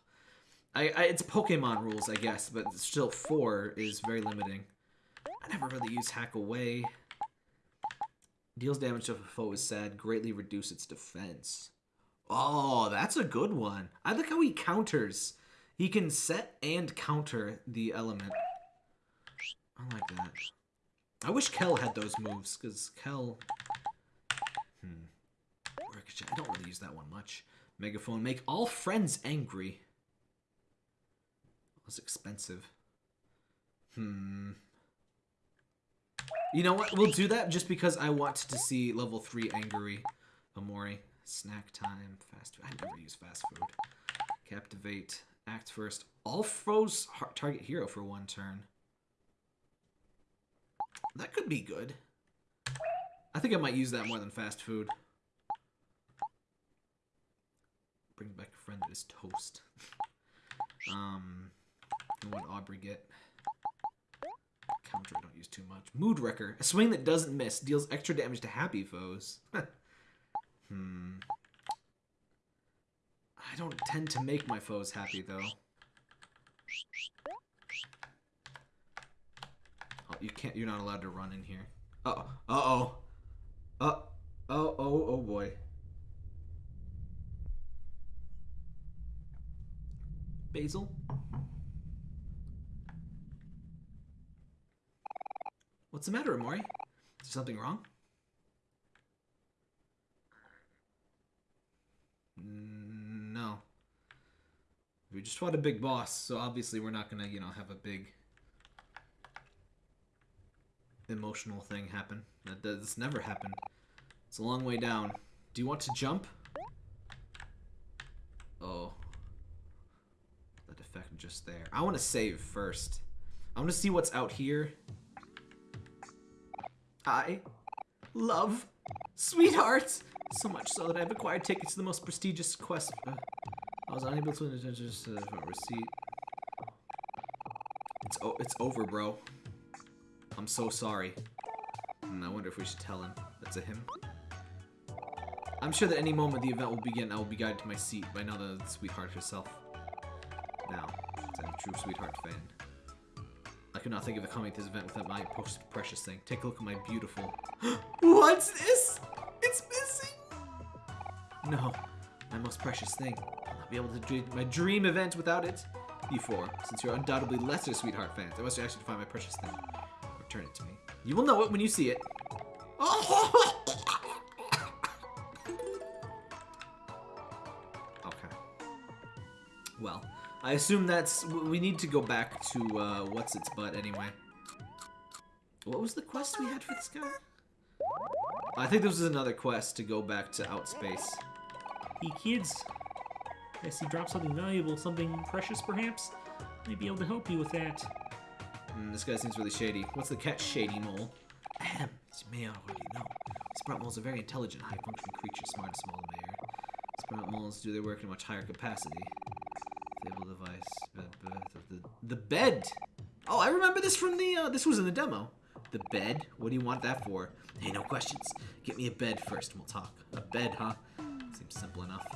I, I, it's Pokemon rules, I guess, but still four is very limiting. I never really use Hack Away. Deals damage to a foe is sad. Greatly reduce its defense. Oh, that's a good one. I like how he counters. He can set and counter the element. I like that. I wish Kel had those moves, because Kel... Hmm. I don't really use that one much. Megaphone. Make all friends angry. Was expensive. Hmm. You know what? We'll do that just because I want to see level 3 Angry Omori. Snack time, fast food. I never use fast food. Captivate, act first. All foes target hero for one turn. That could be good. I think I might use that more than fast food. Bring back a friend that is toast. um, what Aubrey get? Counter, I don't use too much. Mood Wrecker. A swing that doesn't miss. Deals extra damage to happy foes. hmm. I don't tend to make my foes happy, though. Oh, you can't, you're not allowed to run in here. Uh-oh. Uh-oh. Uh, oh, oh, oh boy. Basil? What's the matter, Omori? Is there something wrong? Mm, no. We just fought a big boss, so obviously we're not gonna, you know, have a big emotional thing happen. That does never happened. It's a long way down. Do you want to jump? Oh. That effect just there. I want to save first. I want to see what's out here. I love sweethearts. So much so that I've acquired tickets to the most prestigious quest. Uh, I was unable to just uh, receipt. It's it's over, bro. I'm so sorry. And I wonder if we should tell him. That's a him. I'm sure that any moment the event will begin, I will be guided to my seat by another sweetheart herself. Now, I'm a true sweetheart fan. I could not think of coming to this event without my most precious thing. Take a look at my beautiful... What's this? It's missing! No, my most precious thing. I'll not be able to do my dream event without it. You four, since you're undoubtedly lesser sweetheart fans, I must actually find my precious thing. Return it to me. You will know it when you see it. okay. Oh! I assume that's. We need to go back to uh, what's its butt anyway. What was the quest we had for this guy? I think this was another quest to go back to outspace. Hey kids, I see drop something valuable, something precious perhaps? Might be able to help you with that. Mm, this guy seems really shady. What's the catch, Shady Mole? Ahem, as you may already know, Sprout Moles are very intelligent, high-functioning creatures, smart as small mayor. Sprout Moles do their work in a much higher capacity. Stable device, bed, bed, the, bed! Oh, I remember this from the, uh, this was in the demo. The bed? What do you want that for? Hey, no questions. Get me a bed first and we'll talk. A bed, huh? Seems simple enough.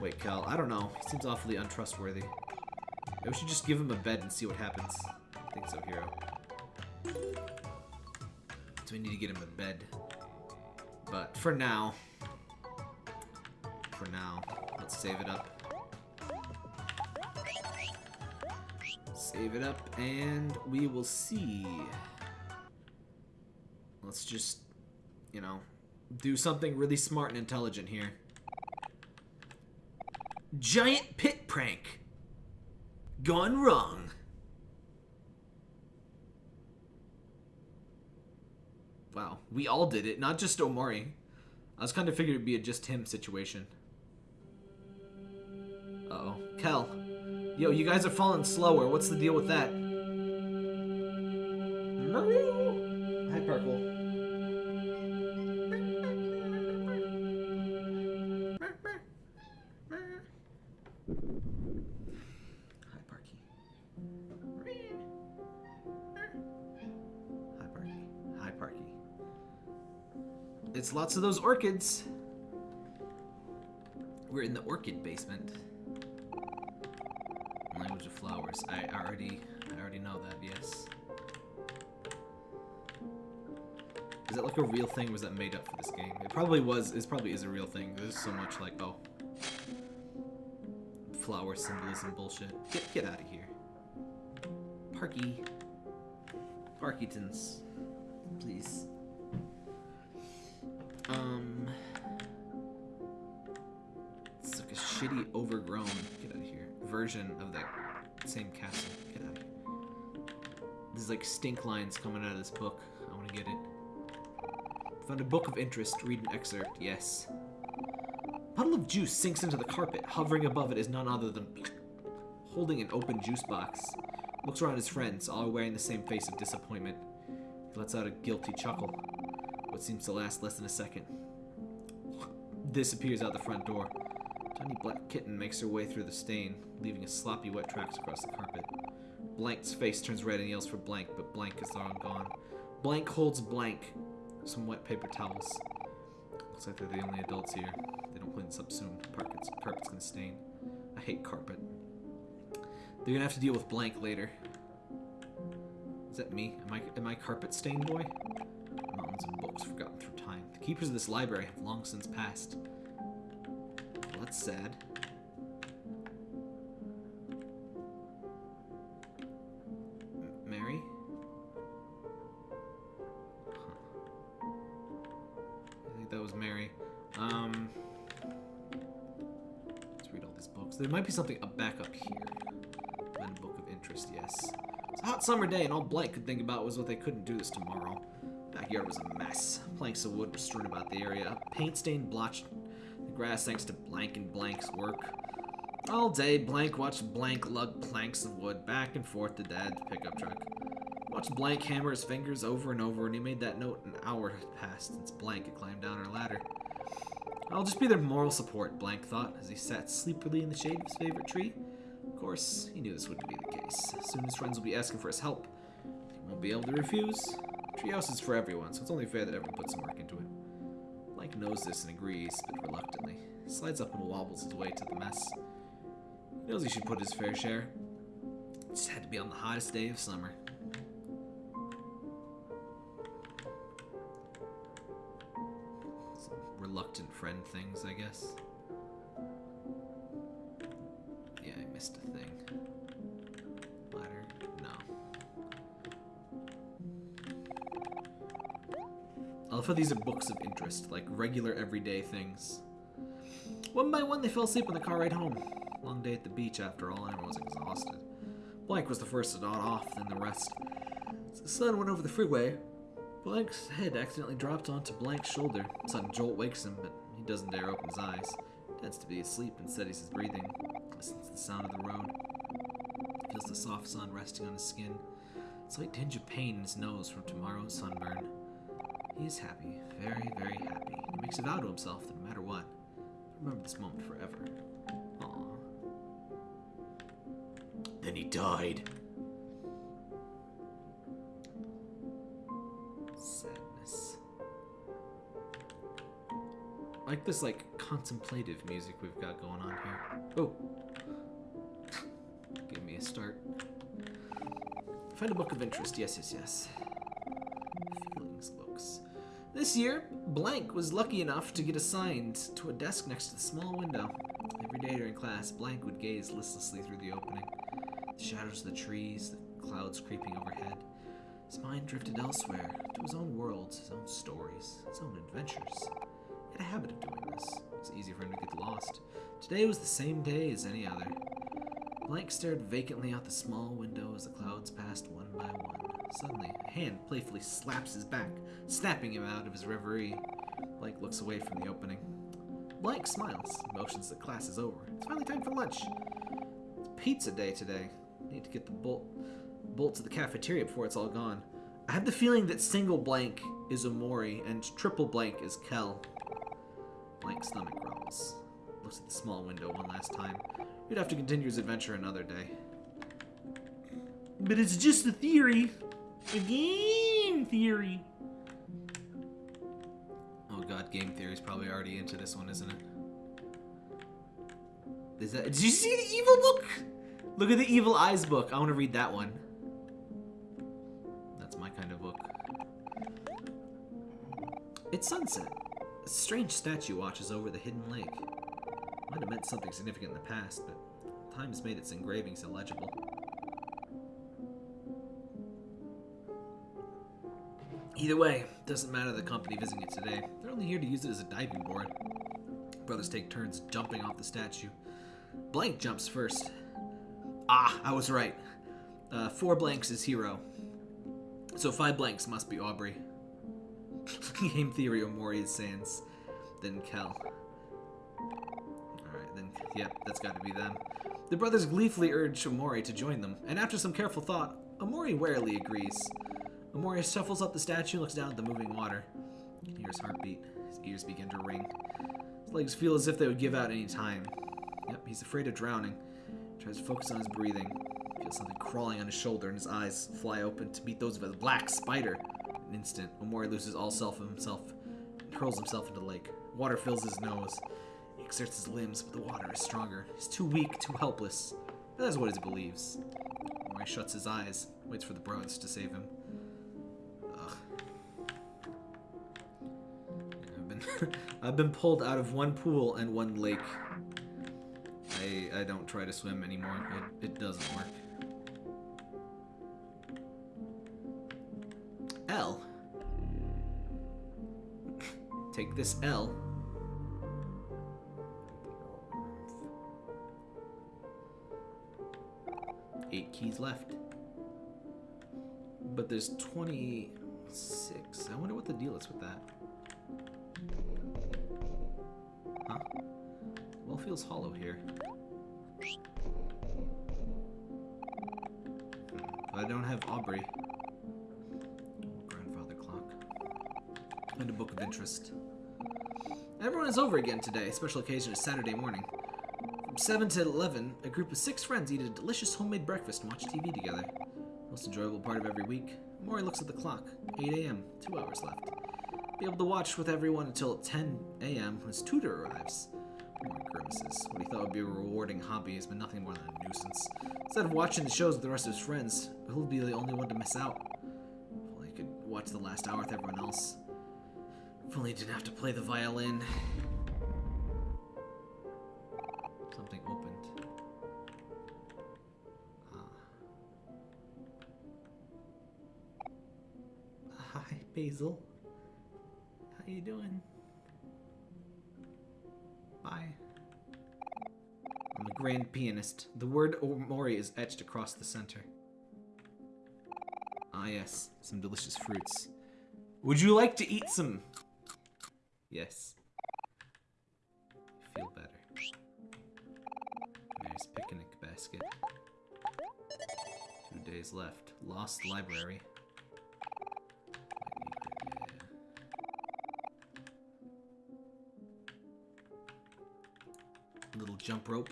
Wait, Cal, I don't know. He seems awfully untrustworthy. Maybe we should just give him a bed and see what happens. I think so, Hero. So we need to get him a bed. But for now, for now, let's save it up. Save it up, and we will see. Let's just, you know, do something really smart and intelligent here. Giant pit prank. Gone wrong. Wow, we all did it, not just Omori. I was kind of figured it'd be a just him situation. Uh oh Kel. Yo, you guys are falling slower. What's the deal with that? Hi, Purple. Hi, Parky. Hi, Parky. Hi, Parky. It's lots of those orchids. We're in the orchid basement. Language of flowers. I already, I already know that. Yes. Is that like a real thing? Or was that made up for this game? It probably was. It probably is a real thing. There's so much like oh, flower symbolism bullshit. Get get out of here, Parky. Parkingtons, please. Um, it's like a shitty, overgrown. Get out of here. Version of that same castle. Get out. There's like stink lines coming out of this book. I want to get it. Found a book of interest. Read an excerpt. Yes. Puddle of juice sinks into the carpet. Hovering above it is none other than holding an open juice box. Looks around his friends, all wearing the same face of disappointment. He lets out a guilty chuckle, what seems to last less than a second. Disappears out the front door. Tiny black kitten makes her way through the stain, leaving a sloppy wet tracks across the carpet. Blank's face turns red and yells for Blank, but Blank is long gone. Blank holds Blank, some wet paper towels. Looks like they're the only adults here. They don't clean this up soon. Carpet's, carpet's gonna stain. I hate carpet. They're gonna have to deal with Blank later. Is that me? Am I am I carpet stained boy? Mountains of books forgotten through time. The keepers of this library have long since passed. That's sad. Mary? Huh. I think that was Mary. Um, let's read all these books. There might be something up back up here. Then book of interest, yes. It's a hot summer day, and all Blank could think about was what they couldn't do this tomorrow. Backyard was a mess. Planks of wood were strewn about the area. Paint stained blotched grass thanks to Blank and Blank's work. All day, Blank watched Blank lug planks of wood back and forth to Dad's pickup truck. Watched Blank hammer his fingers over and over, and he made that note an hour had passed since Blank had climbed down her ladder. I'll just be their moral support, Blank thought, as he sat sleepily in the shade of his favorite tree. Of course, he knew this wouldn't be the case. Soon his friends will be asking for his help. He won't be able to refuse. Treehouse is for everyone, so it's only fair that everyone puts some work into it. Blank knows this and agrees, but reluctantly. Slides up and wobbles his way to the mess. He knows he should put his fair share. It just had to be on the hottest day of summer. Some reluctant friend things, I guess. Yeah, I missed a thing. Ladder? No. I love how these are books of interest, like regular everyday things. One by one, they fell asleep on the car ride home. Long day at the beach, after all, and was exhausted. Blank was the first to nod off, then the rest. As the sun went over the freeway, Blank's head accidentally dropped onto Blank's shoulder. A sudden jolt wakes him, but he doesn't dare open his eyes. He Tends to be asleep and steadies his breathing. Listens to the sound of the road. Feels the soft sun resting on his skin. A slight tinge of pain in his nose from tomorrow's sunburn. He is happy, very, very happy. He makes a vow to himself that no matter remember this moment forever. Aww. Then he died. Sadness. I like this like contemplative music we've got going on here. Oh. Give me a start. Find a book of interest. Yes, yes, yes. This year, Blank was lucky enough to get assigned to a desk next to the small window. Every day during class, Blank would gaze listlessly through the opening. The shadows of the trees, the clouds creeping overhead. His mind drifted elsewhere, to his own worlds, his own stories, his own adventures. He had a habit of doing this. It was easy for him to get lost. Today was the same day as any other. Blank stared vacantly out the small window as the clouds passed one by one. Suddenly, a hand playfully slaps his back, snapping him out of his reverie. Blank looks away from the opening. Blank smiles, motions that class is over. It's finally time for lunch. It's pizza day today. Need to get the bolt bolt to the cafeteria before it's all gone. I have the feeling that single blank is Omori and triple blank is Kel. Blank stomach growls. Looks at the small window one last time. He'd have to continue his adventure another day. But it's just a theory. Game theory. Oh god, game theory's probably already into this one, isn't it? Is that? Did you see the evil book? Look at the evil eyes book. I want to read that one. That's my kind of book. It's sunset. A strange statue watches over the hidden lake. Might have meant something significant in the past, but time has made its engravings illegible. Either way, doesn't matter the company visiting it today. They're only here to use it as a diving board. Brothers take turns jumping off the statue. Blank jumps first. Ah, I was right. Uh, four blanks is hero. So five blanks must be Aubrey. Game theory Omori is Sans. Then Kel. Alright, then, yep, that's gotta be them. The brothers gleefully urge Omori to join them, and after some careful thought, Omori warily agrees. Omori shuffles up the statue and looks down at the moving water. You can hear his heartbeat. His ears begin to ring. His legs feel as if they would give out any time. Yep, he's afraid of drowning. Tries to focus on his breathing. Feels something crawling on his shoulder, and his eyes fly open to meet those of a black spider. An instant, Omori loses all self of himself and hurls himself into the lake. Water fills his nose. He exerts his limbs, but the water is stronger. He's too weak, too helpless. That's what he believes. Omori shuts his eyes, waits for the brothers to save him. I've been pulled out of one pool and one lake. I I don't try to swim anymore. It, it doesn't work. L. Take this L. Eight keys left. But there's 26. I wonder what the deal is with that. Feels hollow here. But I don't have Aubrey. Grandfather clock. And a book of interest. Everyone is over again today. Special occasion is Saturday morning. From 7 to 11, a group of six friends eat a delicious homemade breakfast and watch TV together. Most enjoyable part of every week. Maury looks at the clock. 8 a.m. Two hours left. Be able to watch with everyone until 10 a.m. when his tutor arrives. Grimaces. What he thought would be a rewarding hobby has been nothing more than a nuisance. Instead of watching the shows with the rest of his friends, he'll be the only one to miss out. If only he could watch the last hour with everyone else. If only he didn't have to play the violin. Something opened. Ah. Hi, Basil. How you doing? Grand pianist. The word Omori is etched across the center. Ah, yes, some delicious fruits. Would you like to eat some? Yes. Feel better. Nice picnic basket. Two days left. Lost library. Little jump rope.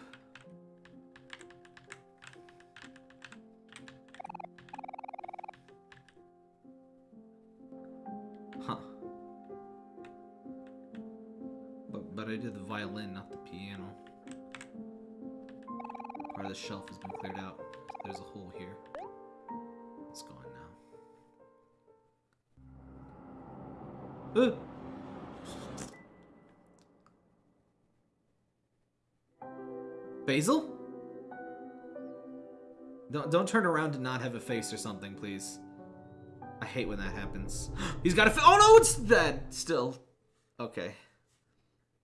The shelf has been cleared out. There's a hole here. It's gone now. Uh. Basil? Don't don't turn around and not have a face or something, please. I hate when that happens. He's got a fa- Oh no, it's dead still. Okay.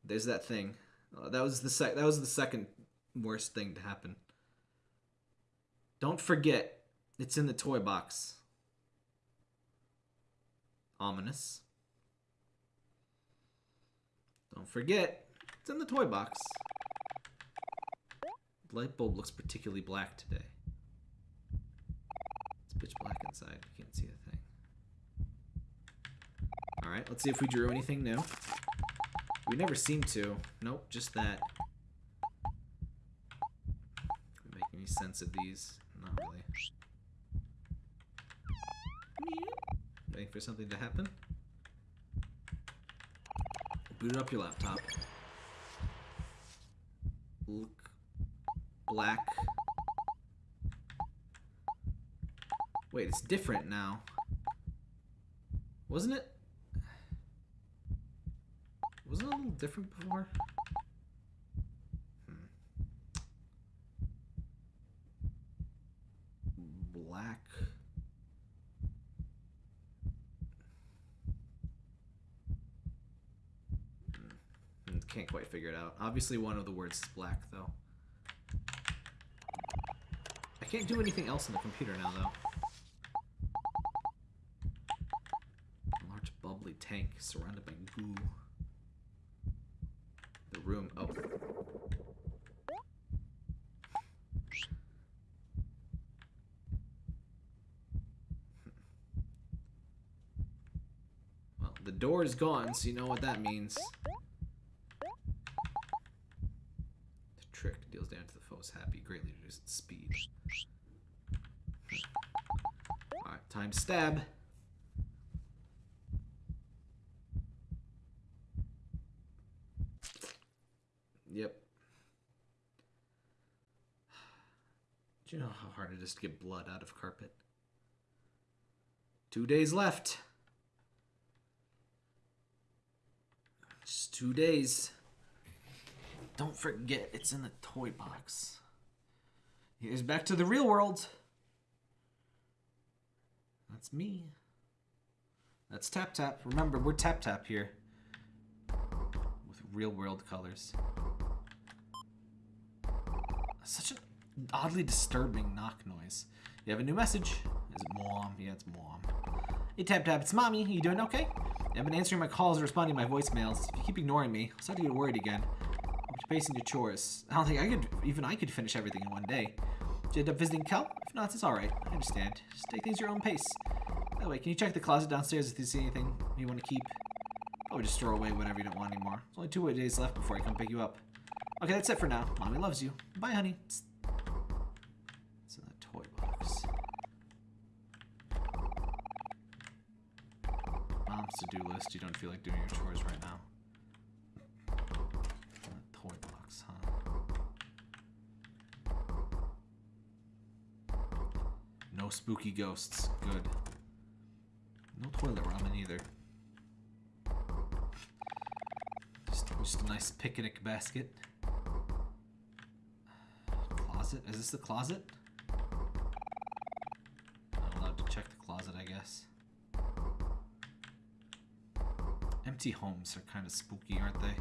There's that thing. Uh, that was the sec that was the second worst thing to happen. Don't forget, it's in the toy box. Ominous. Don't forget, it's in the toy box. The light bulb looks particularly black today. It's pitch black inside. You can't see a thing. Alright, let's see if we drew anything new. We never seem to. Nope, just that. Make any sense of these? Not really. Waiting for something to happen. Boot up your laptop. Look black. Wait, it's different now. Wasn't it? Wasn't it a little different before? Hmm. Black. Hmm. Can't quite figure it out. Obviously, one of the words is black, though. I can't do anything else on the computer now, though. A large bubbly tank surrounded by goo. The room. Oh. Door is gone, so you know what that means. The trick deals damage to the foe's happy, greatly reduces its speed. Alright, time stab. Yep. Do you know how hard it is to get blood out of carpet? Two days left. Just two days. Don't forget, it's in the toy box. Here's back to the real world. That's me. That's Tap Tap. Remember, we're Tap Tap here. With real world colors. Such an oddly disturbing knock noise. You have a new message. Is it mom? Yeah, it's mom. Hey Tap Tap, it's mommy. You doing okay? I've been answering my calls and responding to my voicemails. If you keep ignoring me, I'll start to get worried again. I'm pacing your chores. I don't think I could, even I could finish everything in one day. Did you end up visiting Kel? If not, it's alright. I understand. Just take things your own pace. By the way, can you check the closet downstairs if you see anything you want to keep? Probably just throw away whatever you don't want anymore. There's only two days left before I come pick you up. Okay, that's it for now. Mommy loves you. Bye, honey. It's, it's in the toy box. Mom's to-do list. You don't feel like doing your chores right now. Toy box, huh? No spooky ghosts. Good. No toilet ramen either. Just, just a nice picnic basket. Closet? Is this the closet? Not allowed to check the closet, I guess. Empty homes are kind of spooky, aren't they?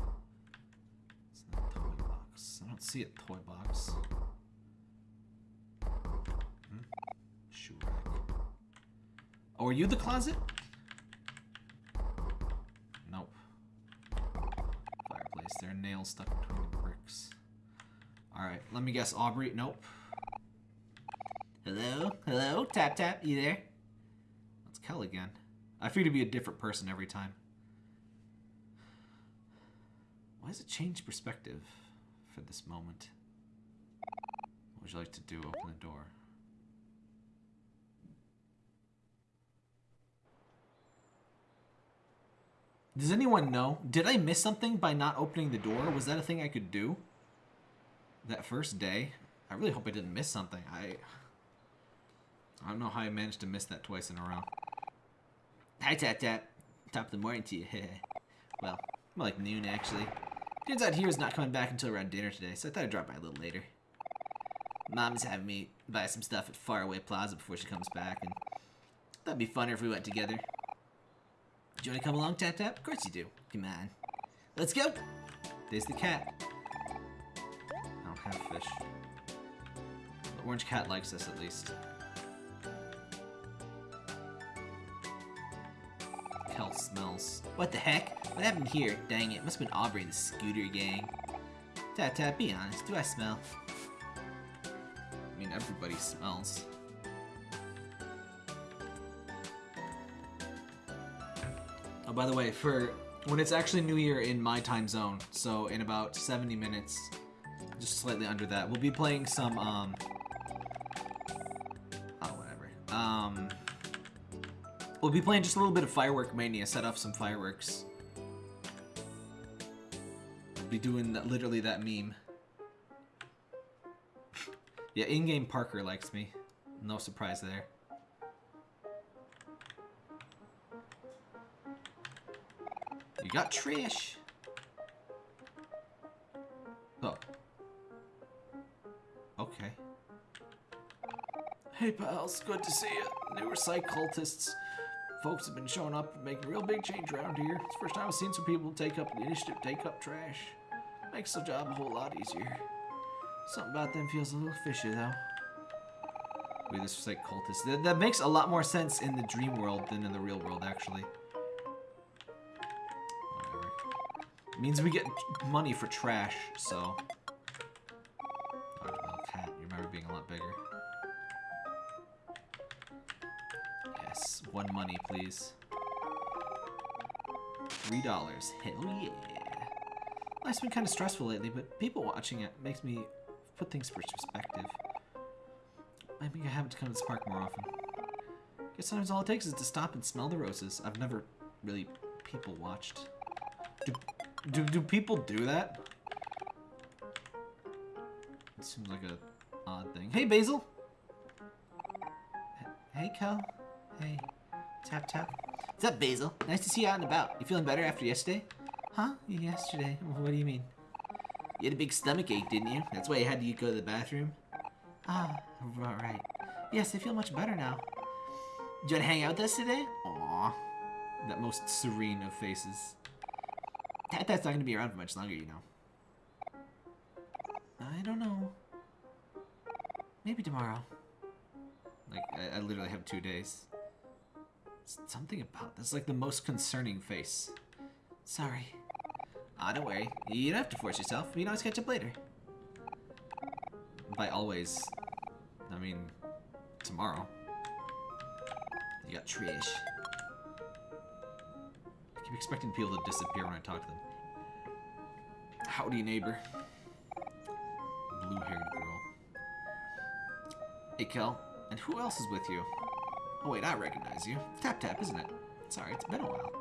It's not a toy box. I don't see a toy box. Hmm? Shoe rack. Oh, are you the closet? Nope. Fireplace. There are nails stuck between the bricks. Alright, let me guess. Aubrey? Nope. Hello? Hello? Tap tap, you there? That's Kel again. I figured to be a different person every time. Why does it change perspective for this moment? What would you like to do? Open the door. Does anyone know? Did I miss something by not opening the door? Was that a thing I could do? That first day? I really hope I didn't miss something. I... I don't know how I managed to miss that twice in a row. Hi, Tap Tap. Top of the morning to you. well, more like noon, actually. Turns out he was not coming back until around dinner today, so I thought I'd drop by a little later. Mom's having me buy some stuff at Faraway Plaza before she comes back, and that'd be funner if we went together. Do you want to come along, Tap Tap? Of course you do. Come on. Let's go! There's the cat. I don't have fish. The orange cat likes us, at least. Smells. What the heck? What happened here? Dang it, must have been Aubrey and the Scooter Gang. Tap Tap, be honest. Do I smell? I mean, everybody smells. Oh, by the way, for when it's actually New Year in my time zone, so in about 70 minutes, just slightly under that, we'll be playing some, um... Oh, whatever. Um... We'll be playing just a little bit of Firework Mania, set off some fireworks. We'll be doing that, literally that meme. yeah, in-game Parker likes me. No surprise there. You got Trish. Oh. Okay. Hey pals, good to see you. Newer psych cultists. Folks have been showing up and making real big change around here. It's the first time I've seen some people take up the initiative, take up trash. Makes the job a whole lot easier. Something about them feels a little fishy though. Wait, this is like cultists. That, that makes a lot more sense in the dream world than in the real world, actually. Whatever. It means we get money for trash, so. Cat, you remember being a lot bigger. One money, please. Three dollars. Hell yeah. Life's been kind of stressful lately, but people watching it makes me put things in perspective. I think I have to come to this park more often. Guess sometimes all it takes is to stop and smell the roses. I've never really people watched. Do, do, do people do that? It seems like a odd thing. Hey, Basil! Hey, Kel. Hey. Tap, tap. What's up, Basil? Nice to see you out and about. You feeling better after yesterday? Huh? Yesterday? What do you mean? You had a big stomach ache, didn't you? That's why you had to go to the bathroom? Ah, right. Yes, I feel much better now. Do you want to hang out with us today? Aww. That most serene of faces. That, that's not going to be around for much longer, you know. I don't know. Maybe tomorrow. Like, I, I literally have two days. Something about this, like the most concerning face. Sorry. Ah, don't worry. You don't have to force yourself. We can always catch up later. By always, I mean tomorrow. You got Trish. I keep expecting people to disappear when I talk to them. Howdy, neighbor. Blue-haired girl. Hey, Kel. And who else is with you? Oh, wait, I recognize you. Tap Tap, isn't it? Sorry, it's been a while.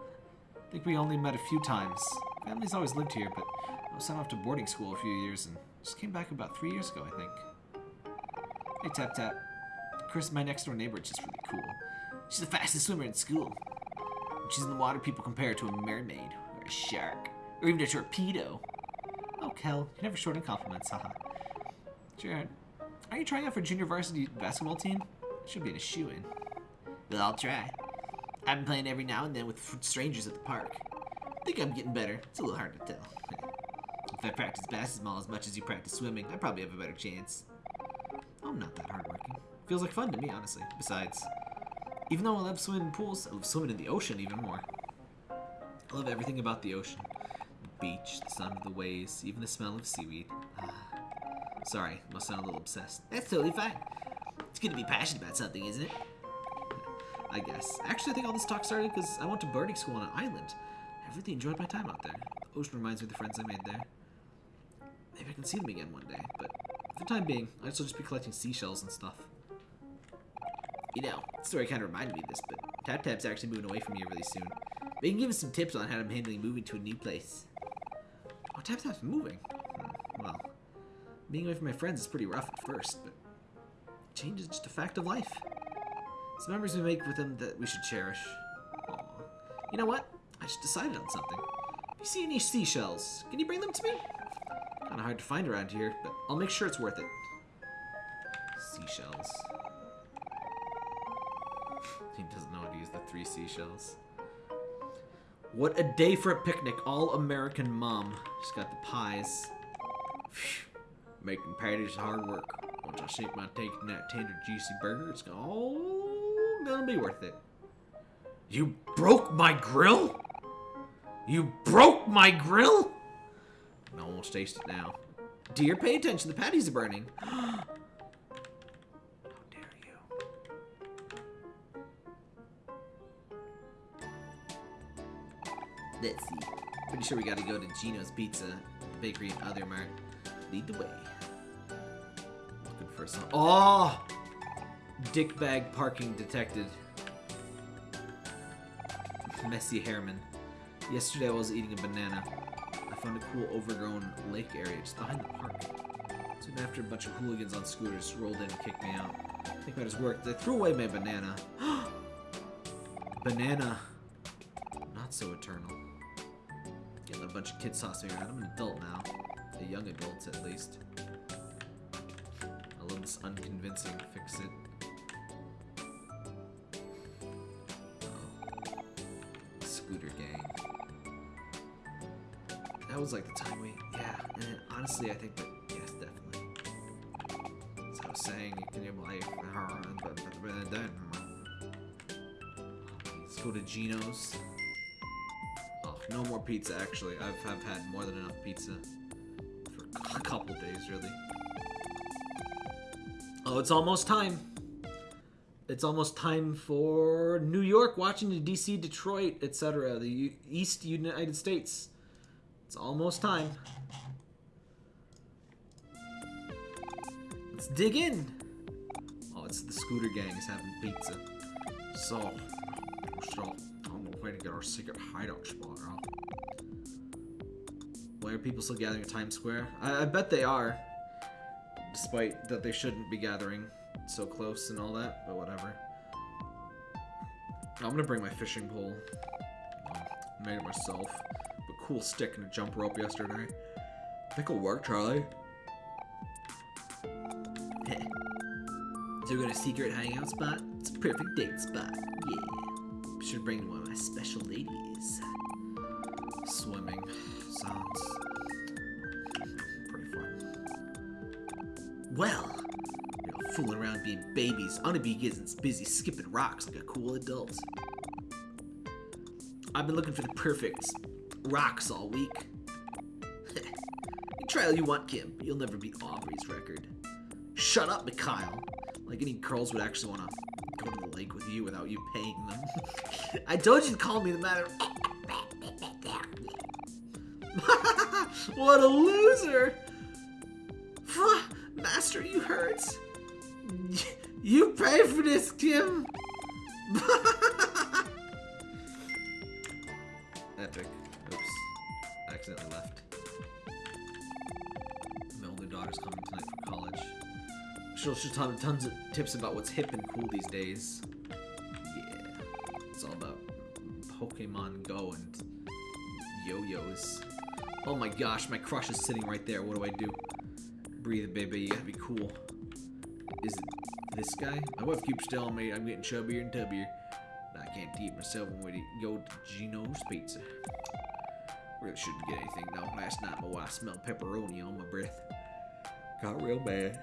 I think we only met a few times. Family's always lived here, but I was sent off to boarding school a few years and just came back about three years ago, I think. Hey, Tap Tap. Chris, my next door neighbor, is just really cool. She's the fastest swimmer in school. When she's in the water, people compare her to a mermaid, or a shark, or even a torpedo. Oh, Kel, you're never short on compliments, haha. Jared, are you trying out for junior varsity basketball team? Should be in a shoe-in. Well, I'll try. I've been playing every now and then with strangers at the park. I think I'm getting better. It's a little hard to tell. if I practice basketball as much as you practice swimming, I probably have a better chance. I'm not that hardworking. Feels like fun to me, honestly. Besides, even though I love swimming in pools, I love swimming in the ocean even more. I love everything about the ocean. The beach, the sound of the waves, even the smell of seaweed. Ah. Sorry, must sound a little obsessed. That's totally fine. It's good to be passionate about something, isn't it? I guess. Actually, I think all this talk started because I went to boarding school on an island. I really enjoyed my time out there. The ocean reminds me of the friends I made there. Maybe I can see them again one day, but for the time being, I'd still just be collecting seashells and stuff. You know, the story kind of reminded me of this, but Tap Tap's actually moving away from here really soon. You can give us some tips on how to handle moving to a new place. Oh, Tap Tap's moving. Hmm, well, being away from my friends is pretty rough at first, but change is just a fact of life. Some memories we make with them that we should cherish. Aw. You know what? I just decided on something. If you see any seashells, can you bring them to me? Kinda hard to find around here, but I'll make sure it's worth it. Seashells. He doesn't know how to use the three seashells. What a day for a picnic. All American mom. She's got the pies. Making patties hard work. Once I sink my teeth in that tender, juicy burger, it's all gonna be worth it. You broke my grill? You broke my grill? One will taste it now. Dear, pay attention. The patties are burning. How dare you? Let's see. Pretty sure we gotta go to Gino's Pizza, Bakery, and Other Mart. Lead the way. Looking for some. Oh! Dick bag parking detected. Messy Hairman. Yesterday I was eating a banana. I found a cool overgrown lake area just behind the park. Soon after, a bunch of hooligans on scooters rolled in and kicked me out. I think matters worked. They threw away my banana. banana. Not so eternal. Getting a bunch of kids tossing around. I'm an adult now. A young adult, at least. I love this unconvincing fix was like the time we, yeah. And honestly, I think that yes, definitely. As I was saying, you can live life. Let's go to Gino's. Oh, no more pizza. Actually, I've I've had more than enough pizza for a couple days, really. Oh, it's almost time. It's almost time for New York, Washington, D.C., Detroit, etc. The East United States. It's almost time. Let's dig in. Oh, it's the scooter gang is having pizza. So, I'm gonna way to get our secret hideout spot out. Why are people still gathering at Times Square? I, I bet they are. Despite that they shouldn't be gathering so close and all that, but whatever. I'm gonna bring my fishing pole. Um, made it myself. Cool stick and a jump rope yesterday. Think it'll work, Charlie. so we got a secret hangout spot? It's a perfect date spot. Yeah. Should bring one of my special ladies. Swimming sounds pretty fun. Well, you know, fooling around being babies. Be getting busy skipping rocks like a cool adult. I've been looking for the perfect rocks all week. you try all you want, Kim, you'll never beat Aubrey's record. Shut up, Mikhael. Like any girls would actually want to go to the lake with you without you paying them. I told you to call me the matter. what a loser! Master, you hurt. You pay for this, Kim. Tons of tips about what's hip and cool these days. Yeah. It's all about Pokemon Go and yo-yos. Oh my gosh, my crush is sitting right there. What do I do? Breathe, baby. You gotta be cool. Is it this guy? My wife keeps telling me I'm getting chubbier and tubbier. I can't eat myself when we go to Gino's Pizza. Really shouldn't get anything though. Last night my wife smelled pepperoni on my breath. Got real bad.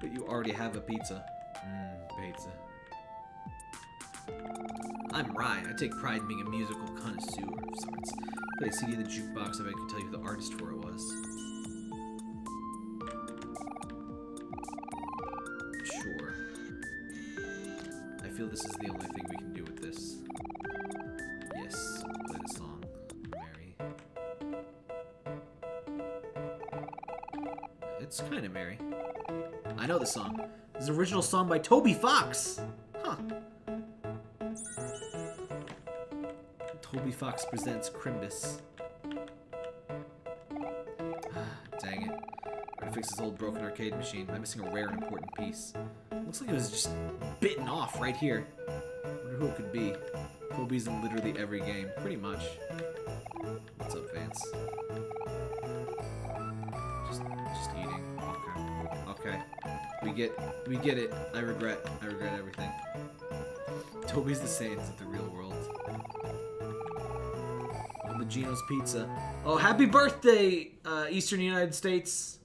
But you already have a pizza. Mmm, pizza. I'm Ryan. I take pride in being a musical connoisseur of sorts. Play a CD in the jukebox if I could tell you who the artist for it was. Sure. I feel this is the only thing we can an original song by Toby Fox. Huh. Toby Fox presents Crimbus. Ah, dang it. I Gotta fix this old broken arcade machine. I'm missing a rare and important piece. Looks like it was just bitten off right here. I wonder who it could be. Toby's in literally every game, pretty much. What's up, Vance? Get, we get it. I regret, I regret everything. Toby's the Saiyans of the real world. On the Gino's Pizza. Oh, happy birthday, uh, Eastern United States.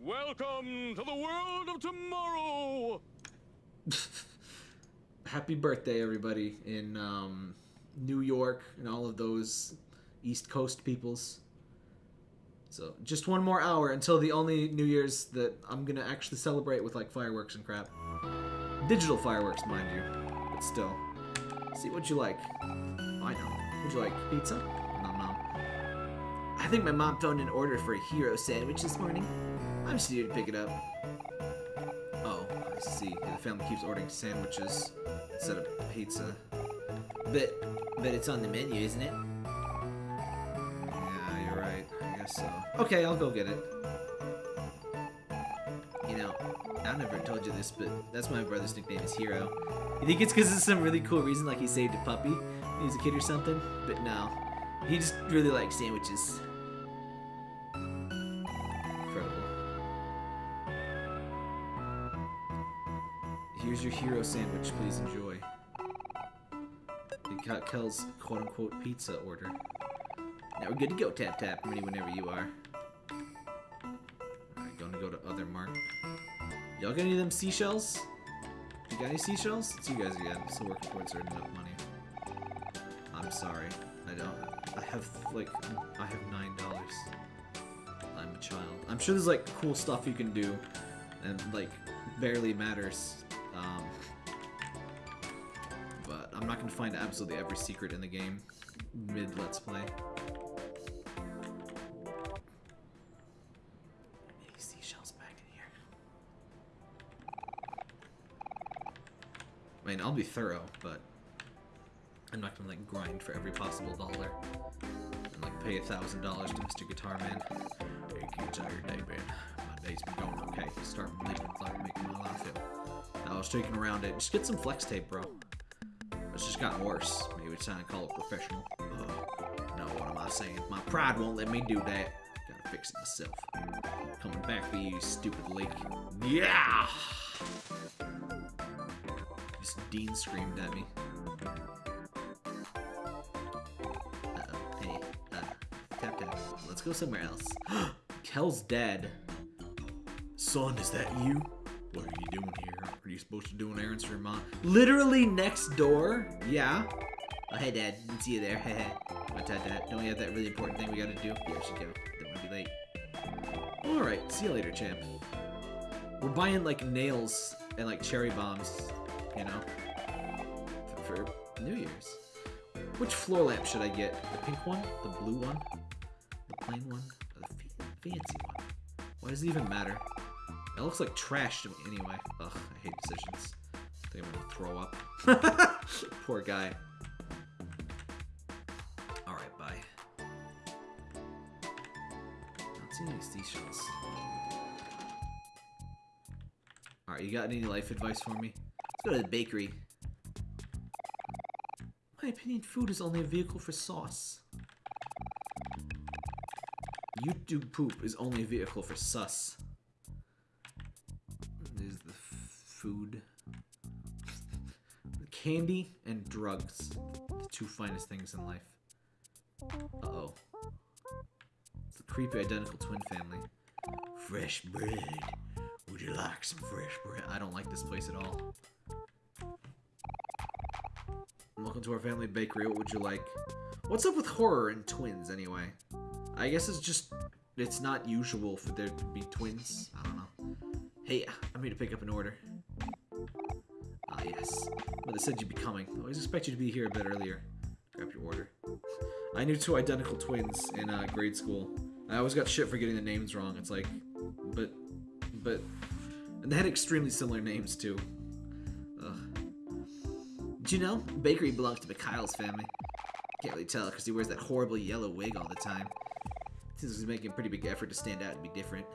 Welcome to the world of tomorrow. happy birthday, everybody in um, New York and all of those East Coast peoples. So just one more hour until the only New Year's that I'm gonna actually celebrate with like fireworks and crap. Digital fireworks, mind you, but still. See what you like. I know. Would you like pizza? Nom nom. I think my mom phoned an order for a hero sandwich this morning. I'm just here to pick it up. Oh, I see. The family keeps ordering sandwiches instead of pizza. But, but it's on the menu, isn't it? Yeah, you're right. I guess so. Okay, I'll go get it. You know, I've never told you this, but that's my brother's nickname is Hero. You think it's because of some really cool reason, like he saved a puppy when he was a kid or something? But no. He just really likes sandwiches. Incredible. Here's your hero sandwich, please enjoy. It got Kel's quote-unquote pizza order. Now we're good to go, Tap Tap. Ready whenever you are. Other mart. Y'all got any of them seashells? You got any seashells? It's you guys again. Still working towards earning enough money. I'm sorry. I don't. I have, like, I have nine dollars. I'm a child. I'm sure there's, like, cool stuff you can do. And, like, barely matters. Um, but I'm not gonna find absolutely every secret in the game mid Let's Play. Mean, I'll be thorough, but I'm not gonna like grind for every possible dollar and like pay a thousand dollars to Mr. Guitar Man. Hey kids, how your day man? My day's been going okay. Start believing like making my life ill. I was taking around it. Just get some flex tape, bro. It's just gotten worse. Maybe it's time to call a professional. Uh, no, what am I saying? My pride won't let me do that. Gotta fix it myself. Coming back for you, stupid leak. Yeah! Dean screamed at me. Uh-oh. Hey, uh, tap tap. Let's go somewhere else. Kel's dead. Son, is that you? What are you doing here? Are you supposed to do an errand for your mom? Literally next door? Yeah. Oh, hey, Dad. See you there. Hey, hey. What's that, Dad? Don't we have that really important thing we gotta do? Yeah, we should go. Don't want to be late. Alright, see you later, champ. We're buying, like, nails and, like, cherry bombs, you know? For, New Year's. Which floor lamp should I get? The pink one? The blue one? The plain one? The fa- fancy one? Why does it even matter? It looks like trash to me anyway. Ugh, I hate decisions. I think I'm gonna throw up. Poor guy. Alright, bye. Not seeing any seashells. Alright, you got any life advice for me? Go to the bakery. My opinion, food is only a vehicle for sauce. YouTube poop is only a vehicle for sus. There's the food. candy and drugs. The two finest things in life. Uh-oh. It's the creepy identical twin family. Fresh bread. Would you like some fresh bread? I don't like this place at all. Welcome to our family bakery. What would you like? What's up with horror and twins, anyway? I guess it's just... It's not usual for there to be twins. I don't know. Hey, I'm here to pick up an order. Ah, yes. Mother said you'd be coming. I always expect you to be here a bit earlier. Grab your order. I knew two identical twins in uh, grade school. I always got shit for getting the names wrong. It's like, but, but, and they had extremely similar names too. Did you know bakery belongs to Mikhael's family? Can't really tell because he wears that horrible yellow wig all the time. Seems he's making a pretty big effort to stand out and be different.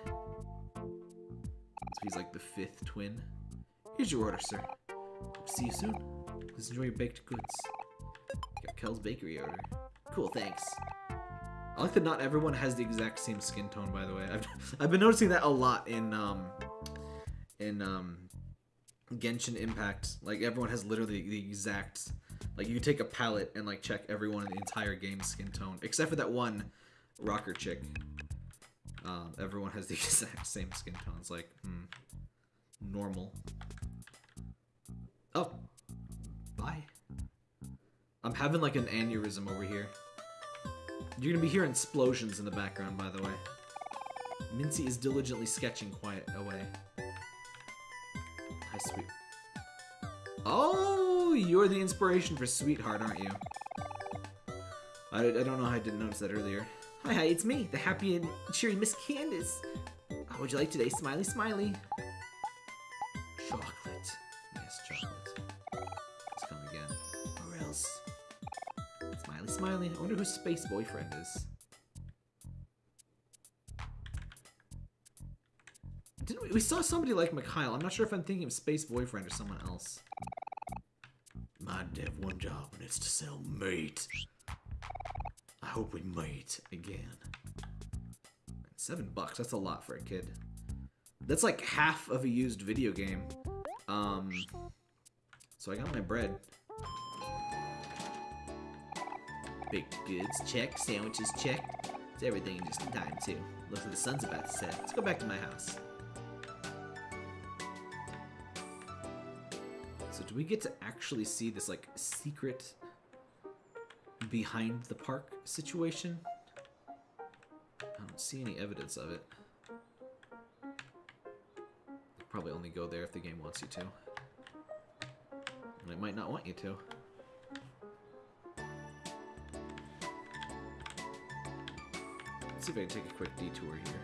So he's like the fifth twin. Here's your order, sir. See you soon. Please enjoy your baked goods. Got Kel's bakery order. Cool, thanks. I like that not everyone has the exact same skin tone, by the way. I've, I've been noticing that a lot in, um, in, um, Genshin Impact. Like, everyone has literally the exact, like, you take a palette and, like, check everyone in the entire game's skin tone. Except for that one rocker chick. Um, everyone has the exact same skin tone. It's like, hmm, normal. Oh, bye. I'm having like an aneurysm over here. You're gonna be hearing explosions in the background, by the way. Mincy is diligently sketching quiet away. Hi, sweet. Oh, you're the inspiration for Sweetheart, aren't you? I, I don't know how I didn't notice that earlier. Hi, hi, it's me, the happy and cheery Miss Candace. How would you like today, Smiley Smiley? Chocolate. Yes, chocolate. Let's come again. Or else. Smiley Smiley. I wonder who Space Boyfriend is. We, saw somebody like Mikhael. I'm not sure if I'm thinking of Space Boyfriend or someone else. Might have one job, and it's to sell meat. I hope we mate again. Seven bucks, that's a lot for a kid. That's like half of a used video game. Um, so I got my bread. Baked goods, check. Sandwiches, check. It's everything in just in time, too. Looks like the sun's about to set. Let's go back to my house. We get to actually see this, like, secret behind the park situation? I don't see any evidence of it. Probably only go there if the game wants you to. And it might not want you to. Let's see if I can take a quick detour here.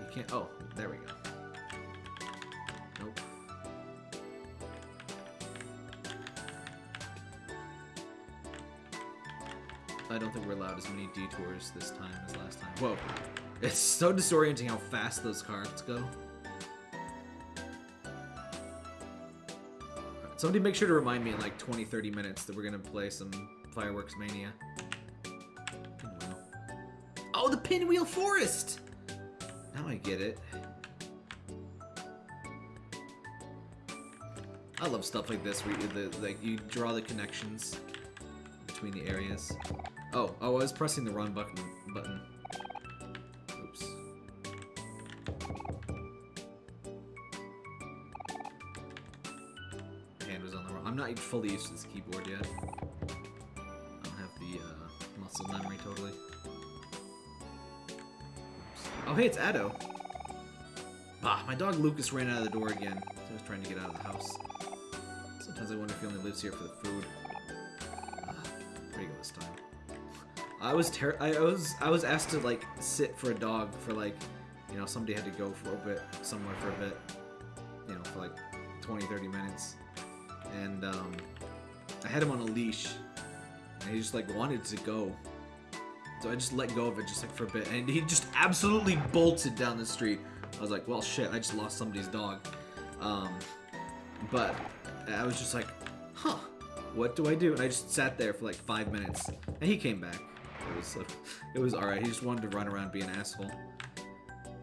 You can't. Oh, there we go. I don't think we're allowed as many detours this time as last time. Whoa. It's so disorienting how fast those cards go. Somebody make sure to remind me in like 20, 30 minutes that we're gonna play some Fireworks Mania. Pinwheel. Oh, the Pinwheel Forest! Now I get it. I love stuff like this where you, the, like, you draw the connections between the areas. Oh, oh, I was pressing the wrong button. Button. Oops. Hand was on the wrong. I'm not fully used to this keyboard yet. I don't have the uh, muscle memory totally. Oh, hey, it's Addo. Ah, my dog Lucas ran out of the door again. So I was trying to get out of the house. Sometimes I wonder if he only lives here for the food. Ah, he go this time? I was ter- I was I was asked to like sit for a dog for like, you know, somebody had to go for a bit somewhere for a bit, you know, for like 20, 30 minutes, and um, I had him on a leash, and he just like wanted to go, so I just let go of it just like for a bit, and he just absolutely bolted down the street. I was like, well, shit, I just lost somebody's dog, um, but I was just like, huh, what do I do? And I just sat there for like five minutes. And he came back. It was uh, it was alright. He just wanted to run around be an asshole.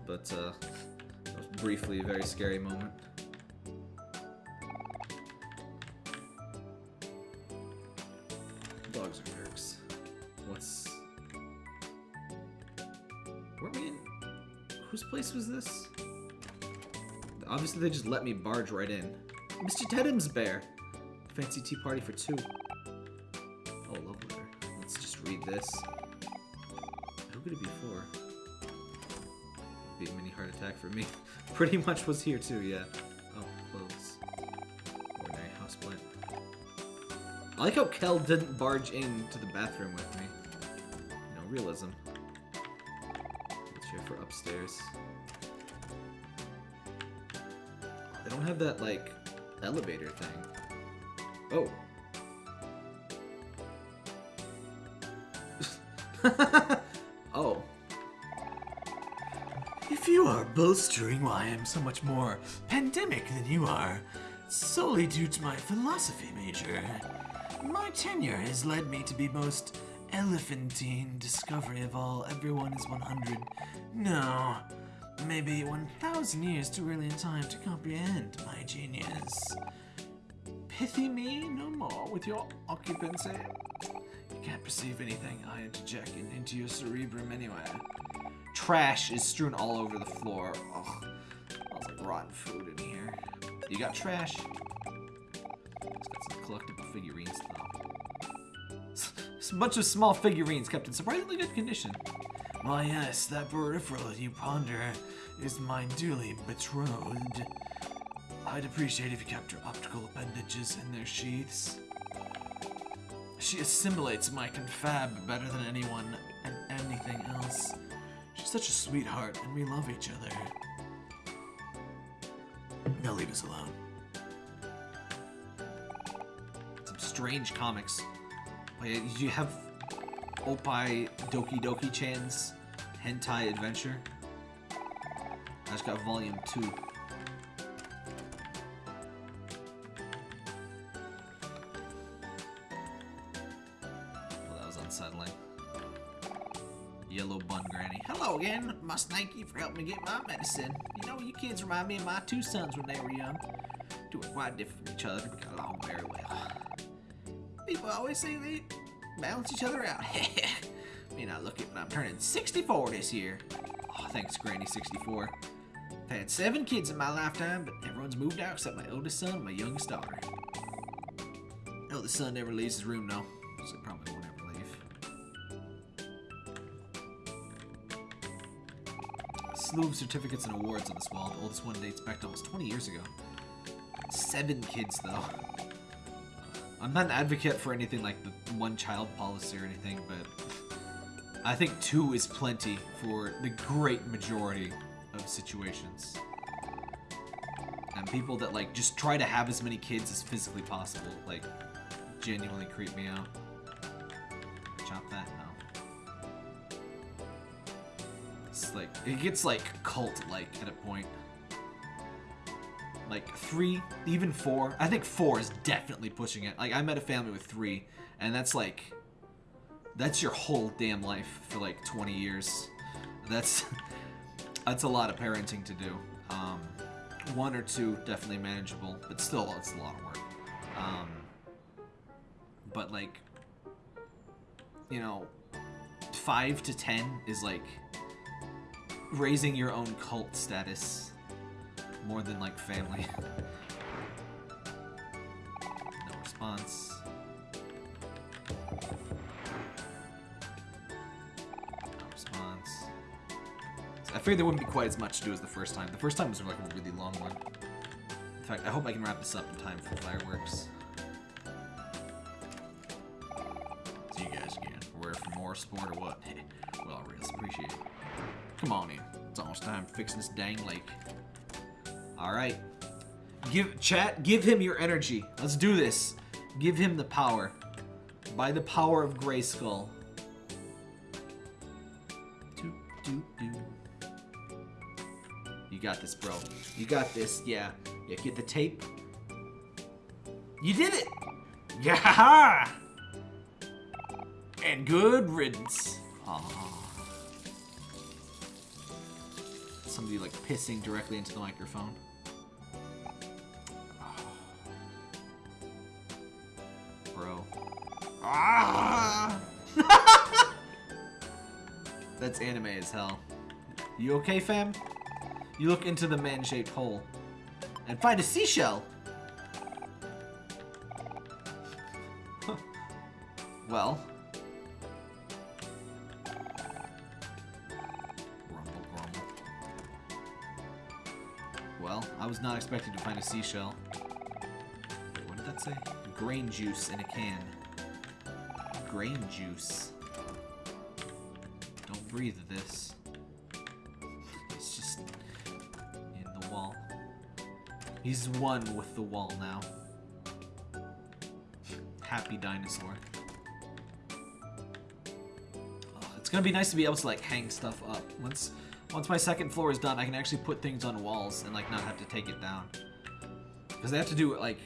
But, uh, it was briefly a very scary moment. Dogs are jerks. What's... Were we in... Whose place was this? Obviously they just let me barge right in. Mr. Tedham's bear! Fancy tea party for two. Oh, love letter. Let's just read this. Who could it be for? Be a mini heart attack for me. Pretty much was here too, yeah. Oh, clothes. Ordinary houseplant. I like how Kel didn't barge into the bathroom with me. You know, realism. Let's check for upstairs. They don't have that, like, elevator thing. Oh. oh. If you are bolstering why I'm so much more pandemic than you are, solely due to my philosophy major, my tenure has led me to be most elephantine discovery of all everyone is 100. No, maybe 1,000 years too early in time to comprehend my genius. Pithy me no more with your occupancy. You can't perceive anything I interject into your cerebrum anyway. Trash is strewn all over the floor. Ugh. Smells like rotten food in here. You got trash? It's got some collectible figurines, though. It's a bunch of small figurines kept in surprisingly good condition. Why, yes, that peripheral you ponder is my duly betrothed. I'd appreciate if you kept your optical appendages in their sheaths. She assimilates my confab better than anyone and anything else. She's such a sweetheart, and we love each other. Now leave us alone. Some strange comics. You have Opai Doki Doki Chan's Hentai Adventure? I just got volume 2. Again. Must thank you for helping me get my medicine. You know, you kids remind me of my two sons when they were young. Doing quite different from each other, but got along very well. People always say they balance each other out. May not look it, but I'm turning 64 this year. Oh, thanks, Granny 64. I've had seven kids in my lifetime, but everyone's moved out except my oldest son and my youngest daughter. Eldest son never leaves his room, though, so probably Slew of certificates and awards on this wall. The oldest one dates back to almost 20 years ago. Seven kids, though. Uh, I'm not an advocate for anything like the one child policy or anything, but I think two is plenty for the great majority of situations. And people that like just try to have as many kids as physically possible, like genuinely creep me out. It gets like cult like at a point. Like three, even four. I think four is definitely pushing it. Like I met a family with three, and that's like that's your whole damn life for like 20 years. That's that's a lot of parenting to do. Um, one or two definitely manageable, but still it's a lot of work. Um, but like, you know, five to ten is like raising your own cult status more than like family. no response. No response. I figured there wouldn't be quite as much to do as the first time. The first time was like a really long one. In fact, I hope I can wrap this up in time for fireworks. See you guys again. We're for more sport or what? well, I really appreciate it. Come on in. It's almost time to fix this dang lake. All right. Give chat. Give him your energy. Let's do this. Give him the power. By the power of Grayskull. You got this, bro. You got this. Yeah. Yeah. Get the tape. You did it. Yeah. And good riddance. Aw. somebody like pissing directly into the microphone. Bro. Ah! That's anime as hell. You okay, fam? You look into the man-shaped hole and find a seashell. well, was not expecting to find a seashell. Wait, what did that say? Grain juice in a can. Grain juice. Don't breathe this. It's just in the wall. He's one with the wall now. Happy dinosaur. Oh, it's gonna be nice to be able to like hang stuff up. Once once my second floor is done, I can actually put things on walls and like not have to take it down. Because they have to do like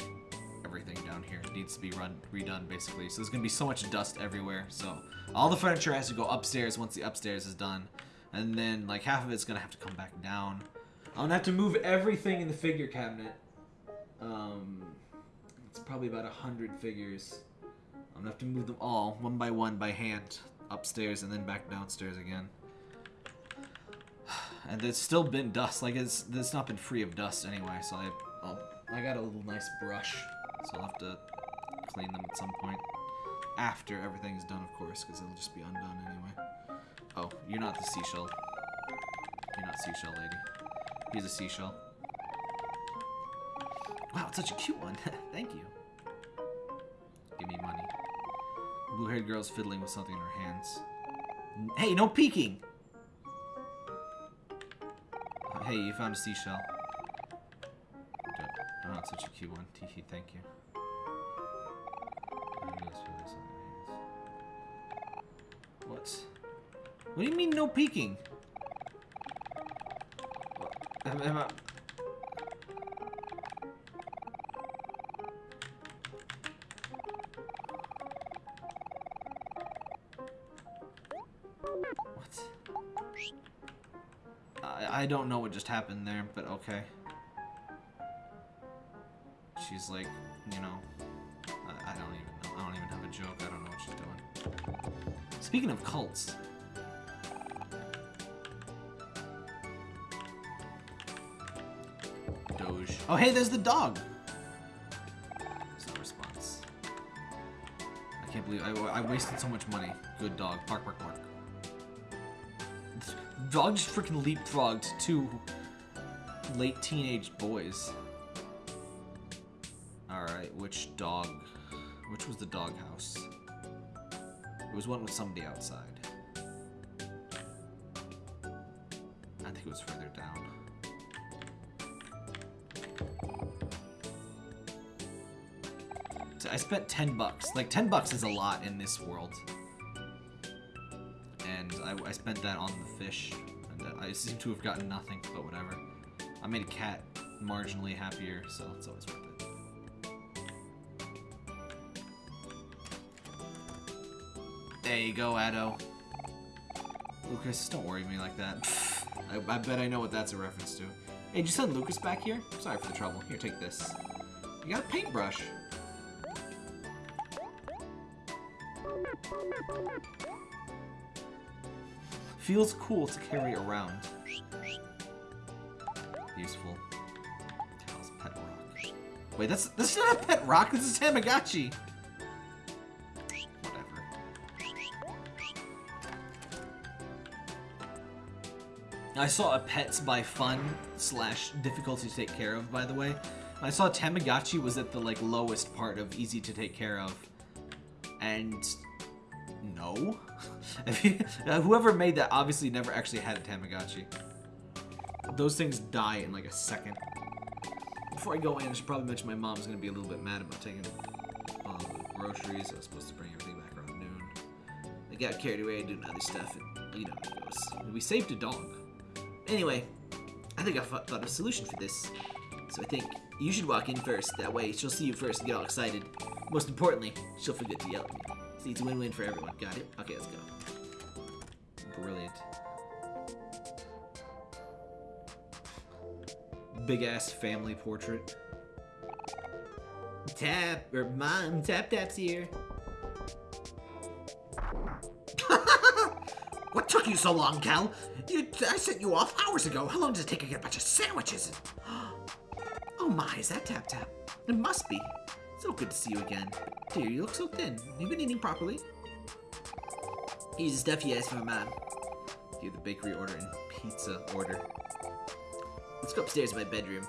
everything down here needs to be run redone basically. So there's gonna be so much dust everywhere. So all the furniture has to go upstairs once the upstairs is done, and then like half of it's gonna have to come back down. I'm gonna have to move everything in the figure cabinet. Um, it's probably about a hundred figures. I'm gonna have to move them all one by one by hand upstairs and then back downstairs again. And there's still been dust. Like it's it's not been free of dust anyway. So I I'll, I got a little nice brush. So I'll have to clean them at some point after everything's done, of course, because it'll just be undone anyway. Oh, you're not the seashell. You're not seashell lady. He's a seashell. Wow, it's such a cute one. Thank you. Give me money. Blue-haired girl's fiddling with something in her hands. Hey, no peeking! Hey, you found a seashell. Oh, it's such a cute one. Teehee, thank you. What? What do you mean no peeking? Am, am I... I, don't know what just happened there, but okay. She's like, you know, I, I don't even know. I don't even have a joke. I don't know what she's doing. Speaking of cults. Doge. Oh, hey, there's the dog. There's no response. I can't believe I, I wasted so much money. Good dog. Bark, bark, bark. Dog just freaking leapfrogged two late teenage boys. Alright, which dog? Which was the doghouse? It was one with somebody outside. I think it was further down. I spent 10 bucks. Like, 10 bucks is a lot in this world. Spent that on the fish. And I seem to have gotten nothing, but whatever. I made a cat marginally happier, so it's always worth it. There you go, Addo. Lucas, don't worry me like that. I, I bet I know what that's a reference to. Hey, did you send Lucas back here? Sorry for the trouble. Here, take this. You got a paintbrush. Feels cool to carry around. Useful. Pet rock. Wait, that's that's not a pet rock. This is Tamagotchi. Whatever. I saw a Pets by Fun slash difficulty to take care of, by the way. I saw Tamagotchi was at the like lowest part of easy to take care of, and no, uh, whoever made that obviously never actually had a Tamagotchi. Those things die in like a second. Before I go in, I should probably mention my mom's gonna be a little bit mad about taking all the groceries. I was supposed to bring everything back around noon. I got carried away doing other stuff, and you know it goes. We saved a dog. Anyway, I think I thought of a solution for this. So I think you should walk in first. That way, she'll see you first and get all excited. Most importantly, she'll forget to yell at me. See, it's win-win for everyone. Got it? Okay, let's go. Brilliant. Big ass family portrait. Tap or mom, tap tap's here. what took took you so long, Cal? You, I sent you off hours ago. How long does it take to get a bunch of sandwiches? Oh my, is that Tap Tap? It must be. So good to see you again. Dear, you look so thin. You been eating properly? Here's the stuff you asked for, Mom. Give the bakery order and pizza order. Let's go upstairs to my bedroom.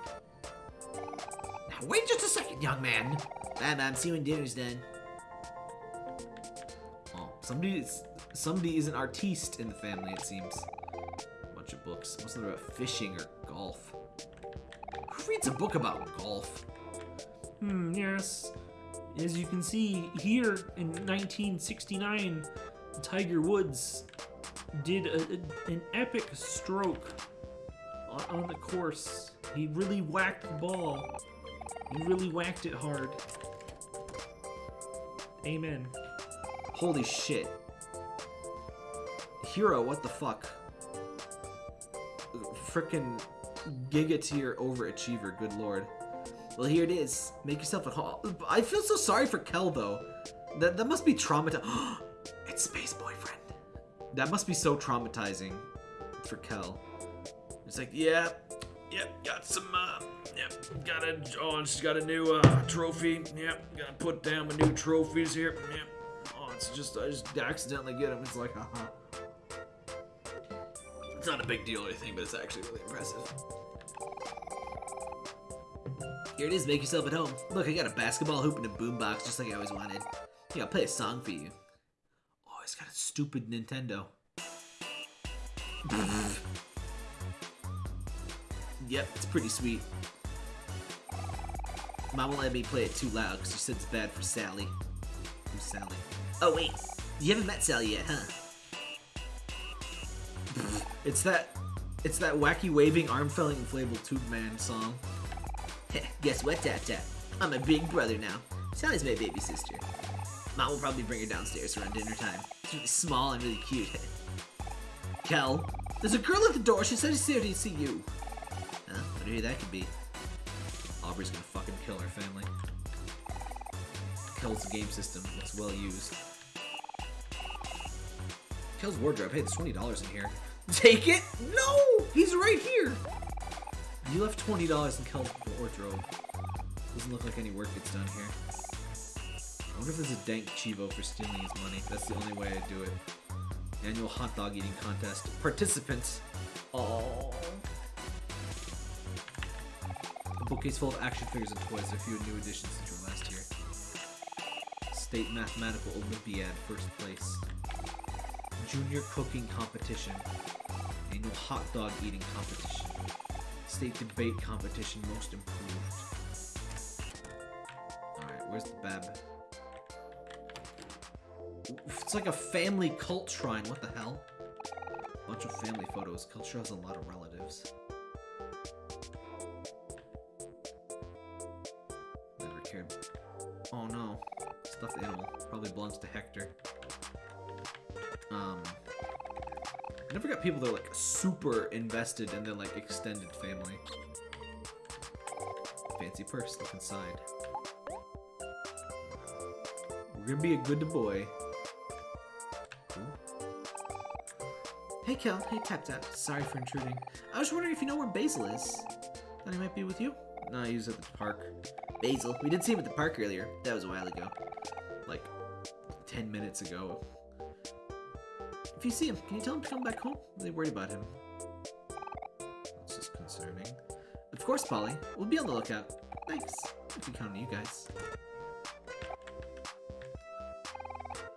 Now, wait just a second, young man. Bye, Mom. See you when dinner's done. Oh, somebody is somebody is an artiste in the family. It seems. A bunch of books. Most of them about fishing or golf. Who reads a book about golf? Hmm, As you can see here in 1969, Tiger Woods did a, a- an epic stroke on, on the course. He really whacked the ball. He really whacked it hard. Amen. Holy shit. Hero, what the fuck? Frickin' Giga tier overachiever, good lord. Well, here it is. Make yourself at home. I feel so sorry for Kel, though. That, that must be traumatizing. it's Space Boyfriend. That must be so traumatizing for Kel. It's like, yeah, yep, got some, uh, yep, got a, oh, she's got a new, uh, trophy. Yep, gotta put down my new trophies here. Yep. Oh, it's just, I just accidentally get them. It's like, haha. It's not a big deal or anything, but it's actually really impressive. Here it is, make yourself at home. Look, I got a basketball hoop and a boombox just like I always wanted. Here, I'll play a song for you. Oh, he's got a stupid Nintendo. yep, it's pretty sweet. Mom won't let me play it too loud because she said it's bad for Sally. Who's Sally? Oh, wait. You haven't met Sally yet, huh? It's that it's that wacky waving arm felling inflatable tube man song. Guess what, Tap Tap? I'm a big brother now. Sally's my baby sister. Mom will probably bring her downstairs around dinner time. She's really small and really cute. Kel, there's a girl at the door. She said she's here to see you. Huh? Wonder who that could be. Aubrey's gonna fucking kill her family. Kel's game system looks well used. Kel's wardrobe. Hey, there's twenty dollars in here. Take it? No, he's right here. You left twenty dollars in Kel's wardrobe. Doesn't look like any work gets done here. I wonder if there's a dank cheevo for stealing his money. That's the only way I'd do it. Annual hot dog eating contest. Participants. Oh. A bookcase full of action figures and toys. There are a few new additions since last year. State Mathematical Olympiad, first place. Junior Cooking Competition. Annual Hot Dog Eating Competition. State Debate Competition, Most Improved. Alright, where's the? Oof, It's like a family cult shrine, what the hell? Bunch of family photos. Culture has a lot of relatives. Never cared. Oh no. Stuffed animal. Probably belongs to Hector. Um. I never got people that are like super invested in their like extended family. Fancy purse, look inside. We're gonna be a good boy. Hey Kel, hey Tap Tap, sorry for intruding. I was wondering if you know where Basil is. Thought he might be with you? No, he was at the park. Basil, we did see him at the park earlier. That was a while ago. Like, 10 minutes ago. If you see him, can you tell him to come back home? Really worried about him. That's just concerning. Of course, Polly. We'll be on the lookout. Thanks. I can count on you guys.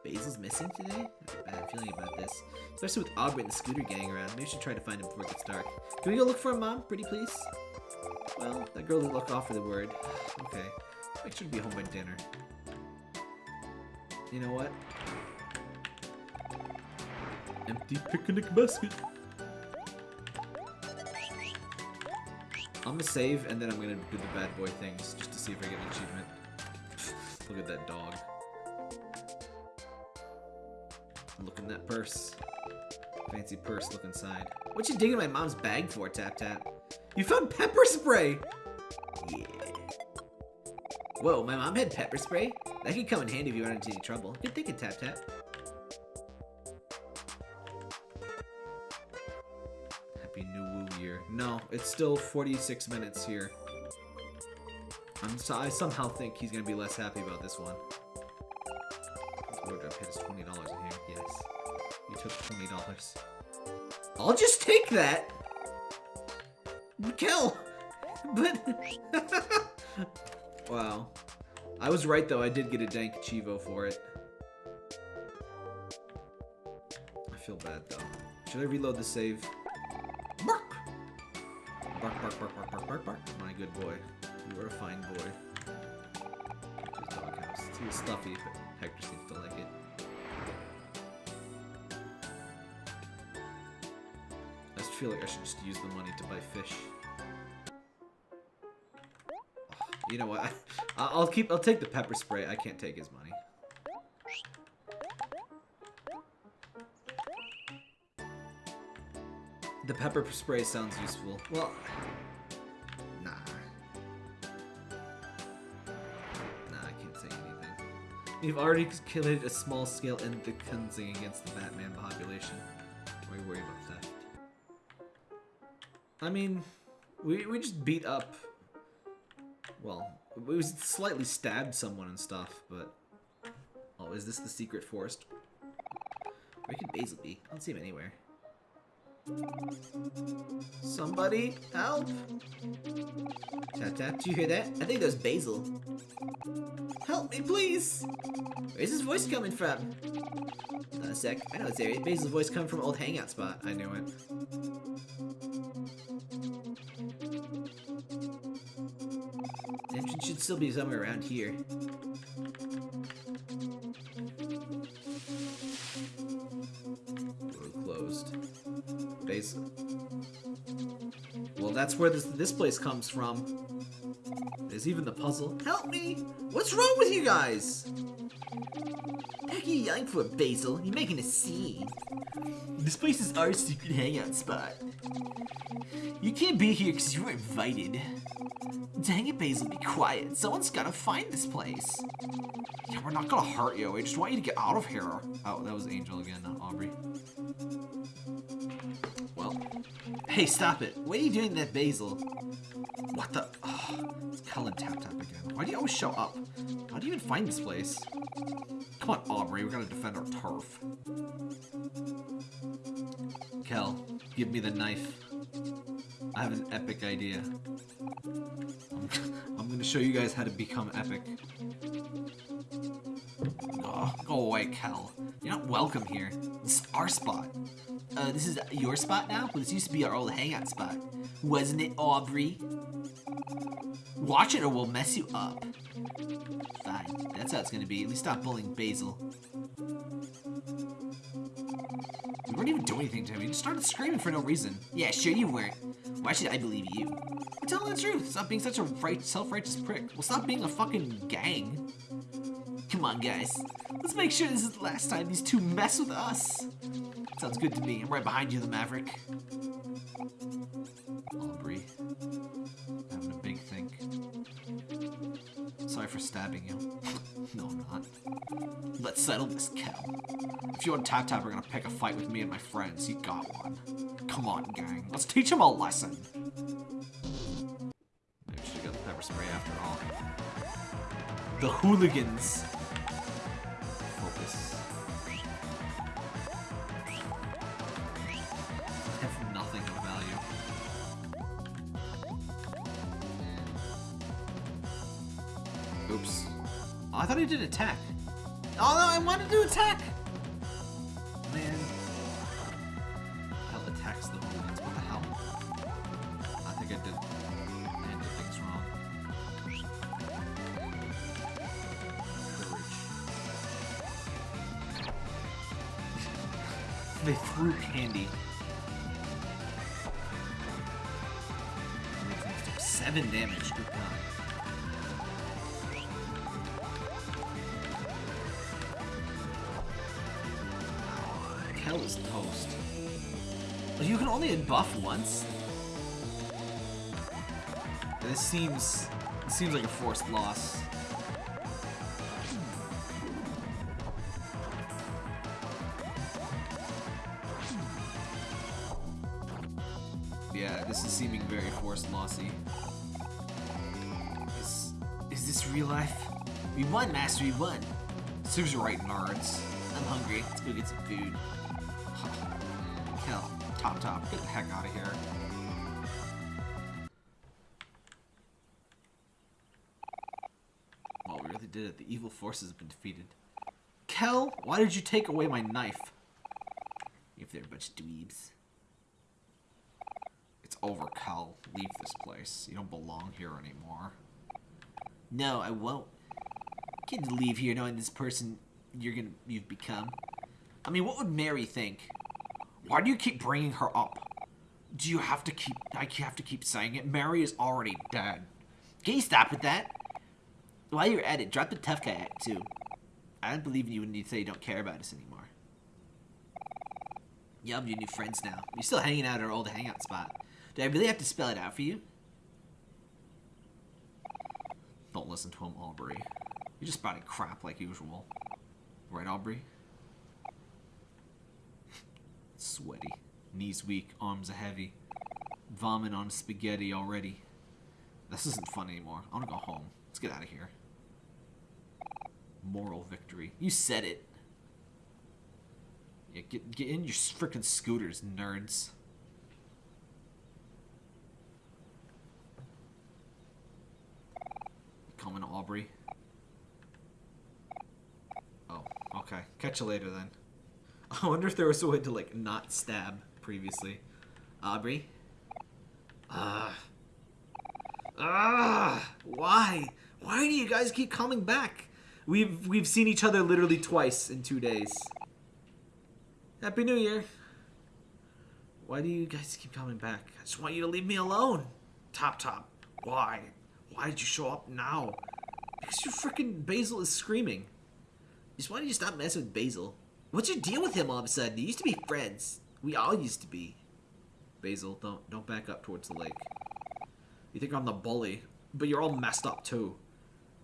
Basil's missing today? I have a bad feeling about this. Especially with Aubrey and the scooter gang around. Maybe we should try to find him before it gets dark. Can we go look for him, Mom? Pretty please? Well, that girl didn't look off for the word. okay. Sure to be home by dinner. You know what? Empty picnic basket. I'm gonna save and then I'm gonna do the bad boy things just to see if I get an achievement. Look at that dog. Look in that purse. Fancy purse, look inside. What you digging my mom's bag for, Tap Tap? You found pepper spray! Yeah. Whoa, my mom had pepper spray? That could come in handy if you run into any trouble. Good thinking, Tap Tap. It's still 46 minutes here. I'm so, I somehow think he's gonna be less happy about this one. Wardrobe hit us twenty dollars in here. Yes, you took twenty dollars. I'll just take that. Kill, but wow. I was right though. I did get a dank cheevo for it. I feel bad though. Should I reload the save? Bark! Bark, bark, bark, bark, bark. My good boy. You are a fine boy. His doghouse. Stuffy, but Hector seems to like it. I just feel like I should just use the money to buy fish. You know what? I, I'll keep. I'll take the pepper spray. I can't take his money. The pepper spray sounds useful. Well, nah. Nah, I can't say anything. We've already killed a small scale in the cleansing against the Batman population. Why are you worried about that? I mean, we, we just beat up well, we slightly stabbed someone and stuff, but... Oh, is this the secret forest? Where could Basil be? I don't see him anywhere. Somebody help! Tap tap, do you hear that? I think there's Basil. Help me, please! Where's his voice coming from? Not a sec. I know it's area. Basil's voice coming from old hangout spot. I knew it. The entrance should still be somewhere around here. That's where this this place comes from. There's even the puzzle. Help me! What's wrong with you guys? Heck you yelling for, Basil? You're making a scene. This place is our secret hangout spot. You can't be here because you were invited. Dang it, Basil, be quiet. Someone's gotta find this place. Yeah, we're not gonna hurt you. We just want you to get out of here. Oh, that was Angel again, not Aubrey. Hey, stop it. What are you doing there, Basil? What the? Oh, it's Cullen Tap Tap again. Why do you always show up? How do you even find this place? Come on, Aubrey. We're gonna defend our turf. Kel, give me the knife. I have an epic idea. I'm, I'm gonna show you guys how to become epic. Oh, go away, Kel. You're not welcome here. This is our spot. Uh, this is your spot now? Well, this used to be our old hangout spot. Wasn't it, Aubrey? Watch it or we'll mess you up. Fine, that's how it's gonna be. At least stop bullying Basil. We weren't even doing anything to him. He just started screaming for no reason. Yeah, sure you weren't. Why should I believe you? We're telling the truth. Stop being such a right, self-righteous prick. Well, stop being a fucking gang. Come on, guys. Let's make sure this is the last time these two mess with us. Sounds good to me. I'm right behind you, the Maverick. Aubrey. Having a big think. Sorry for stabbing you. no, I'm not. Let's settle this, Kel. If you and Tap Tap are gonna pick a fight with me and my friends, you got one. Come on, gang. Let's teach him a lesson. Maybe got the pepper spray after all. The hooligans. Did attack. Oh no, I wanted to attack! Seems it seems like a forced loss. Yeah, this is seeming very forced lossy. Is, is this real life? We won, Master, we won. Serves you right, nerds. I'm hungry. Let's go get some food. Hell, Top Top, get the heck out of here. Did it. The evil forces have been defeated. Kel, why did you take away my knife? If they're a bunch of dweebs. It's over, Kel. Leave this place. You don't belong here anymore. No, I won't. To leave here knowing this person you're gonna you've become. I mean, what would Mari think? Why do you keep bringing her up? Do you have to keep? I have to keep saying it. Mari is already dead. Can you stop with that? While you're at it, drop the tough guy act too. I don't believe in you when you say you don't care about us anymore. Yeah, I'm your new friends now. You're still hanging out at our old hangout spot. Do I really have to spell it out for you? Don't listen to him, Aubrey. You're just spouting crap like usual. Right, Aubrey? Sweaty. Knees weak, arms are heavy. Vomit on spaghetti already. This isn't fun anymore. I want to go home. Let's get out of here. Moral victory. You said it. Yeah, get, get in your freaking scooters, nerds. Coming, Aubrey. Oh, okay. Catch you later then. I wonder if there was a way to like not stab previously. Aubrey. Ah. Ah. Why? Why do you guys keep coming back? We've we've seen each other literally twice in two days. Happy New Year. Why do you guys keep coming back? I just want you to leave me alone. Top Top. Why? Why did you show up now? Because your freaking Basil is screaming. Just why don't you stop messing with Basil? What's your deal with him all of a sudden? You used to be friends. We all used to be. Basil, don't don't back up towards the lake. You think I'm the bully, but you're all messed up too.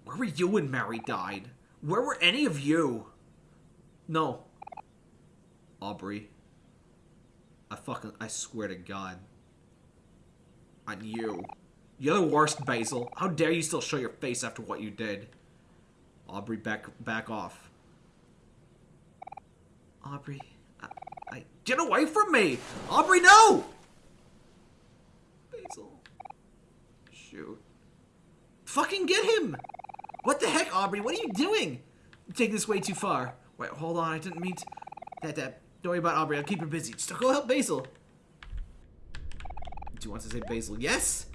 Where were you when Mari died? Where were any of you? No. Aubrey. I fucking I swear to God. On you. You're the worst, Basil. How dare you still show your face after what you did? Aubrey, back back off. Aubrey, I, I get away from me! Aubrey, no! Basil. Shoot. Fucking get him! What the heck, Aubrey? What are you doing? You're taking this way too far. Wait, hold on. I didn't mean to... That, that. Don't worry about Aubrey. I'll keep her busy. Just go help Basil. Do you want to say Basil? Yes?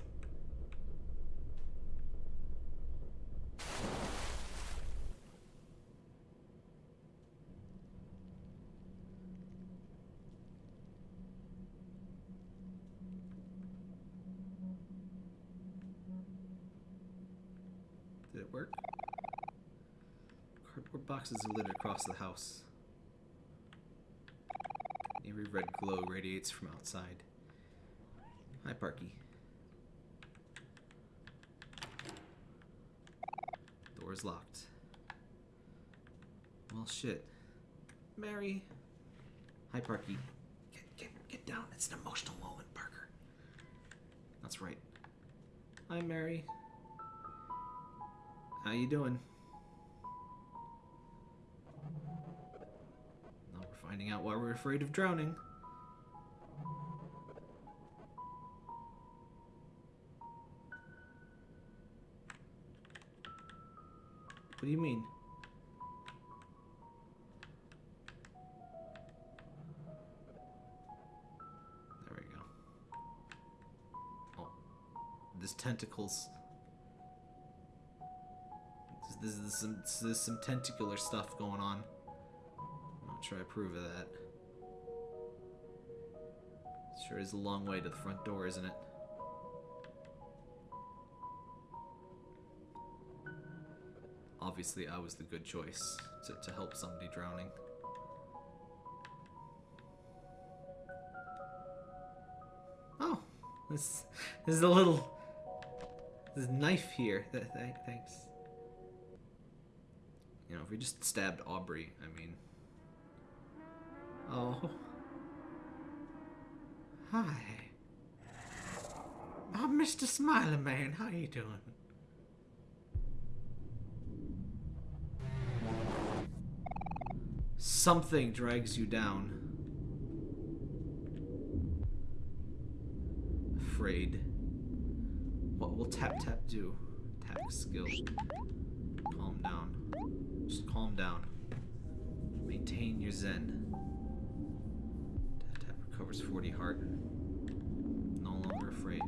Did it work? Cardboard boxes are littered across the house. Eerie red glow radiates from outside. Hi, Parky. Door is locked. Well, shit. Mari. Hi, Parky. Get, get, get down. It's an emotional moment, Parker. That's right. Hi, Mari. How you doing? Finding out why we're afraid of drowning. What do you mean? There we go. Oh. There's tentacles. There's, some, there's some tentacular stuff going on. Not sure I approve of that. Sure is a long way to the front door, isn't it? Obviously, I was the good choice to, to help somebody drowning. Oh, this, this is a little this knife here. Th- th- thanks. You know, if we just stabbed Aubrey, I mean. Oh. Hi. Oh, Mr. Smiling Man, how you doing? Something drags you down. Afraid. What will tap tap do? Attack skill. Calm down. Just calm down. Maintain your zen. Tap 40 heart. No longer afraid.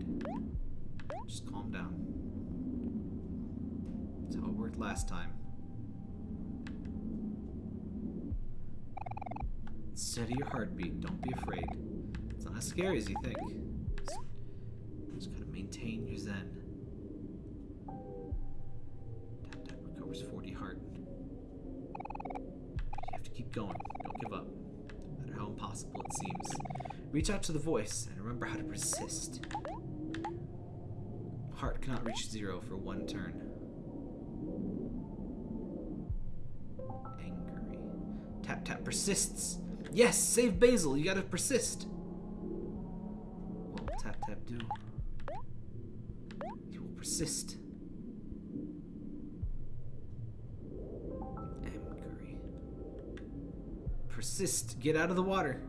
Just calm down. That's how it worked last time. Steady your heartbeat. Don't be afraid. It's not as scary as you think. Just, just gotta maintain your zen. Tap tap recovers 40 heart. You have to keep going. Don't give up. No matter how impossible it seems. Reach out to the voice and remember how to persist. Heart cannot reach zero for one turn. Angry. Tap tap persists. Yes, save Basil. You gotta persist. What will tap tap do? He will persist. Angry. Persist. Get out of the water.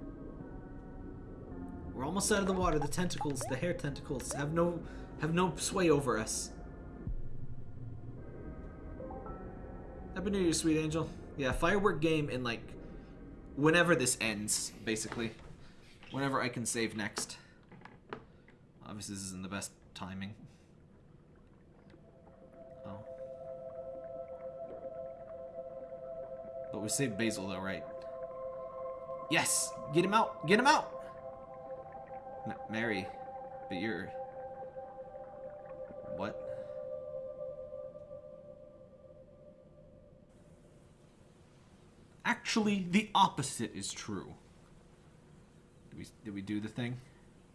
We're almost out of the water. The tentacles, the hair tentacles, have no have no sway over us. Happy New Year, sweet angel. Yeah, firework game in like whenever this ends, basically. Whenever I can save next. Obviously, this isn't the best timing. Oh. But we saved Basil, though, right? Yes! Get him out! Get him out! M Mari, but you're... What? Actually, the opposite is true. Did we, did we do the thing?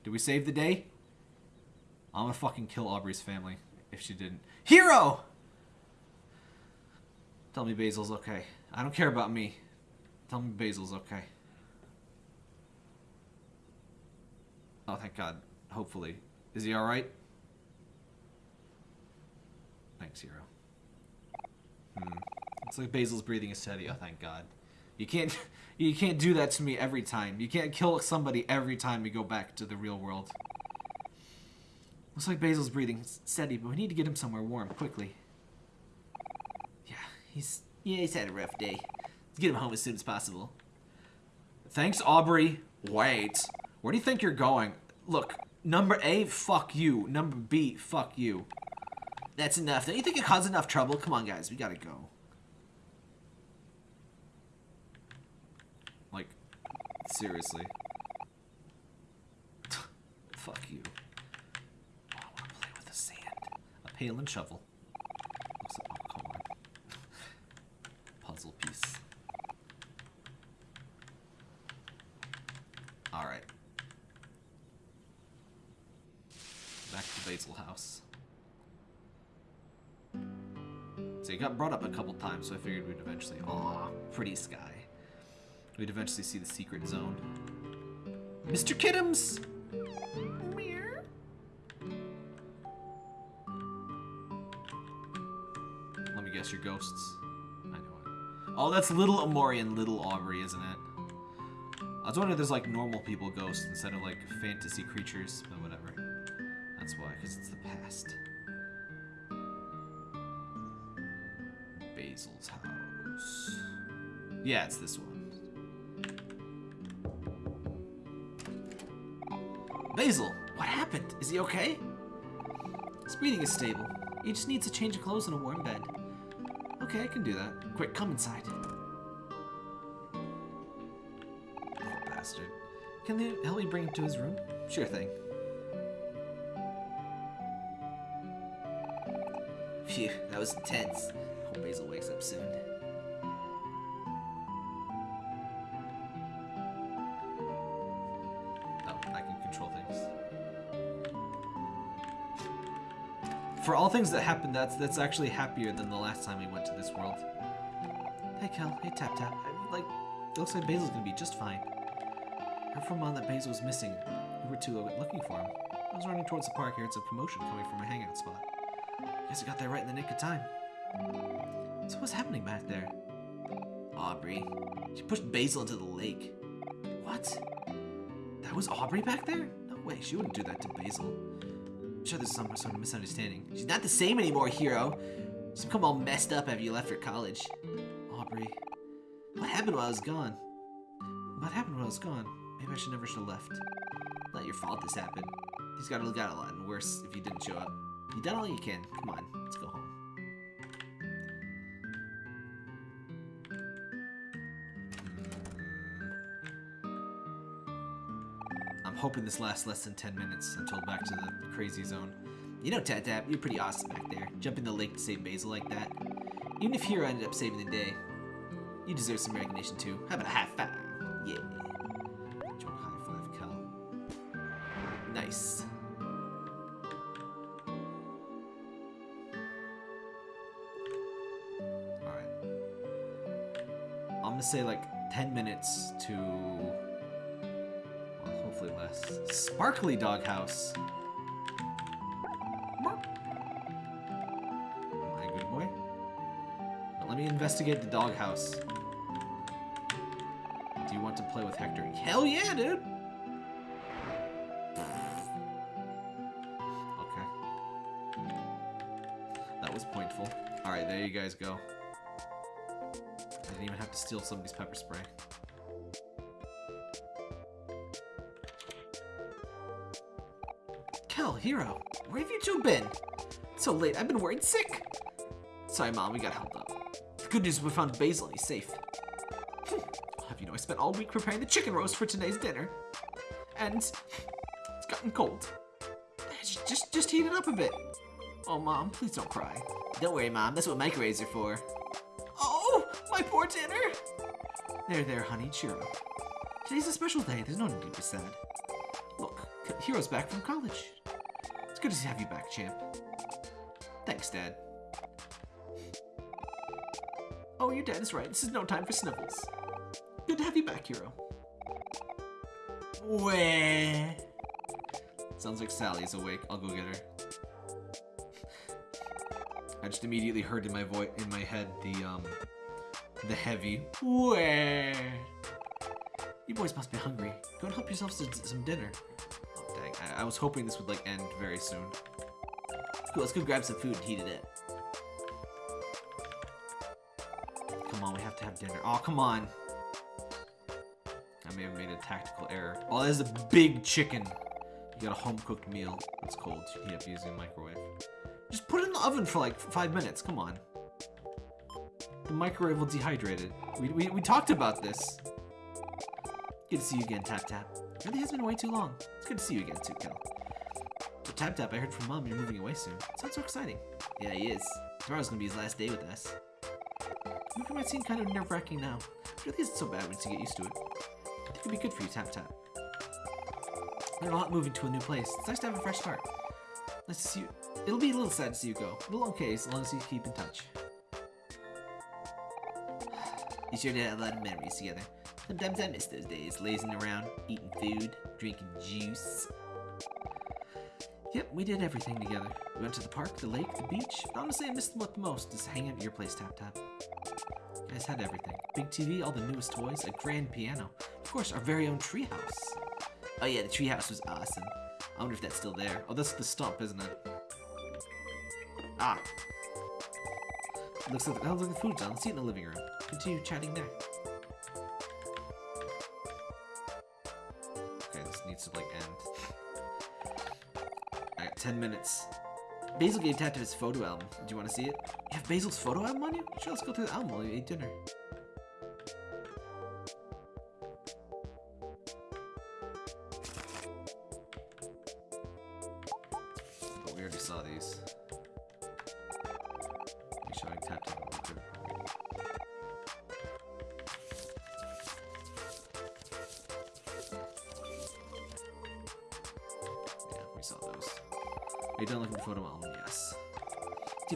Did we save the day? I'm gonna fucking kill Aubrey's family if she didn't. Hero! Tell me Basil's okay. I don't care about me. Tell me Basil's okay. Oh, thank God. Hopefully. Is he alright? Thanks, Hero. Hmm. Looks like Basil's breathing is steady. Oh, thank God. You can't, you can't do that to me every time. You can't kill somebody every time we go back to the real world. Looks like Basil's breathing steady, but we need to get him somewhere warm quickly. Yeah, he's yeah he's had a rough day. Let's get him home as soon as possible. Thanks, Aubrey. Wait, where do you think you're going? Look, number A, fuck you. Number B, fuck you. That's enough. Don't you think it caused enough trouble? Come on, guys, we gotta go. Like, seriously. Fuck you. Oh, I want to play with the sand. A pail and shovel. Looks like- oh, come on. Puzzle piece. Alright. Back to Basil House. So it got brought up a couple times, so I figured we'd eventually. Aw, pretty sky. We'd eventually see the secret zone. Mr. Kiddums! Let me guess your ghosts. I know it. Oh, that's little Omori and little Aubrey, isn't it? I was wondering if there's like normal people ghosts instead of like fantasy creatures, but. That's why, because it's the past. Basil's house. Yeah, it's this one. Basil, what happened? Is he okay? His breathing is stable. He just needs a change of clothes and a warm bed. Okay, I can do that. Quick, come inside. Poor bastard. Can they help me bring him to his room? Sure thing. Phew, that was intense. Hope Basil wakes up soon. Oh, I can control things. For all things that happened, that's that's actually happier than the last time we went to this world. Hey Kel, hey Tap Tap. I, like, it looks like Basil's gonna be just fine. Heard from Mom that Basil was missing. We were too looking for him. I was running towards the park here. It's a commotion coming from a hangout spot. Guess I got there right in the nick of time. So what's happening back there? Aubrey. She pushed Basil into the lake. What? That was Aubrey back there? No way, she wouldn't do that to Basil. I'm sure there's some sort of misunderstanding. She's not the same anymore, Hero. She's become all messed up after you left for college. Aubrey. What happened while I was gone? What happened while I was gone? Maybe I should never should have left. Not your fault this happened. He's got to got a lot and worse if you didn't show up. You done all you can. Come on, let's go home. I'm hoping this lasts less than 10 minutes until back to the crazy zone. You know, Tap Tap, you're pretty awesome back there. Jump in the lake to save Basil like that. Even if Hero ended up saving the day, you deserve some recognition too. How about a high five? Yeah. Gonna say like 10 minutes to. Well, hopefully less. Sparkly Doghouse. My good boy. Let me investigate the doghouse. Do you want to play with Hector? Hell yeah, dude! Okay. That was pointful. Alright, there you guys go. Steal somebody's pepper spray. Kel, Hero, where have you two been? It's so late, I've been worried sick. Sorry, Mom, we got held up. The good news we found Basil he's safe. Hmm, have you know I spent all week preparing the chicken roast for today's dinner? And it's gotten cold. Just, just, just heat it up a bit. Oh, Mom, please don't cry. Don't worry, Mom. That's what microwaves are for. There, there, honey. Cheer up. Today's a special day. There's no need to be sad. Look, Hero's back from college. It's good to have you back, champ. Thanks, Dad. Oh, your dad is right. This is no time for snivels. Good to have you back, Hero. Where? Sounds like Sally's awake. I'll go get her. I just immediately heard in my voice, in my head, the um, the heavy where. You boys must be hungry. Go and help yourselves to some dinner. Oh dang! I, I was hoping this would like end very soon. Cool. Let's go grab some food and heat it up. Come on, we have to have dinner. Oh, come on. I may have made a tactical error. Oh, there's a big chicken. You got a home-cooked meal. It's cold. You heat up using a microwave. Just put it in the oven for like five minutes. Come on. The microwave will dehydrate it. We, we, we talked about this. Good to see you again, Tap Tap. Really has been way too long. It's good to see you again, too, Kel. But Tap Tap, I heard from Mom you're moving away soon. Sounds so exciting. Yeah, he is. Tomorrow's gonna be his last day with us. Moving might seem kind of nerve-wracking now. It really isn't so bad once you get used to it. I think it'd be good for you, Tap Tap. A lot moving to a new place. It's nice to have a fresh start. Nice to see you. It'll be a little sad to see you go. But okay as long as you keep in touch. You sure did have a lot of memories together. Sometimes I miss those days, lazing around, eating food, drinking juice. Yep, we did everything together. We went to the park, the lake, the beach. Honestly, I missed what the most is hanging at your place, Tap Tap. You guys had everything. Big TV, all the newest toys, a grand piano. Of course, our very own treehouse. Oh yeah, the treehouse was awesome. I wonder if that's still there. Oh, that's the stump, isn't it? Ah. Looks like, the, oh, look, the food's on. Let's eat in the living room. Continue chatting there. Okay, this needs to, like, end. I got 10 minutes. Basil gave Tap his photo album. Do you want to see it? You have Basil's photo album on you? Sure, let's go through the album while you eat dinner.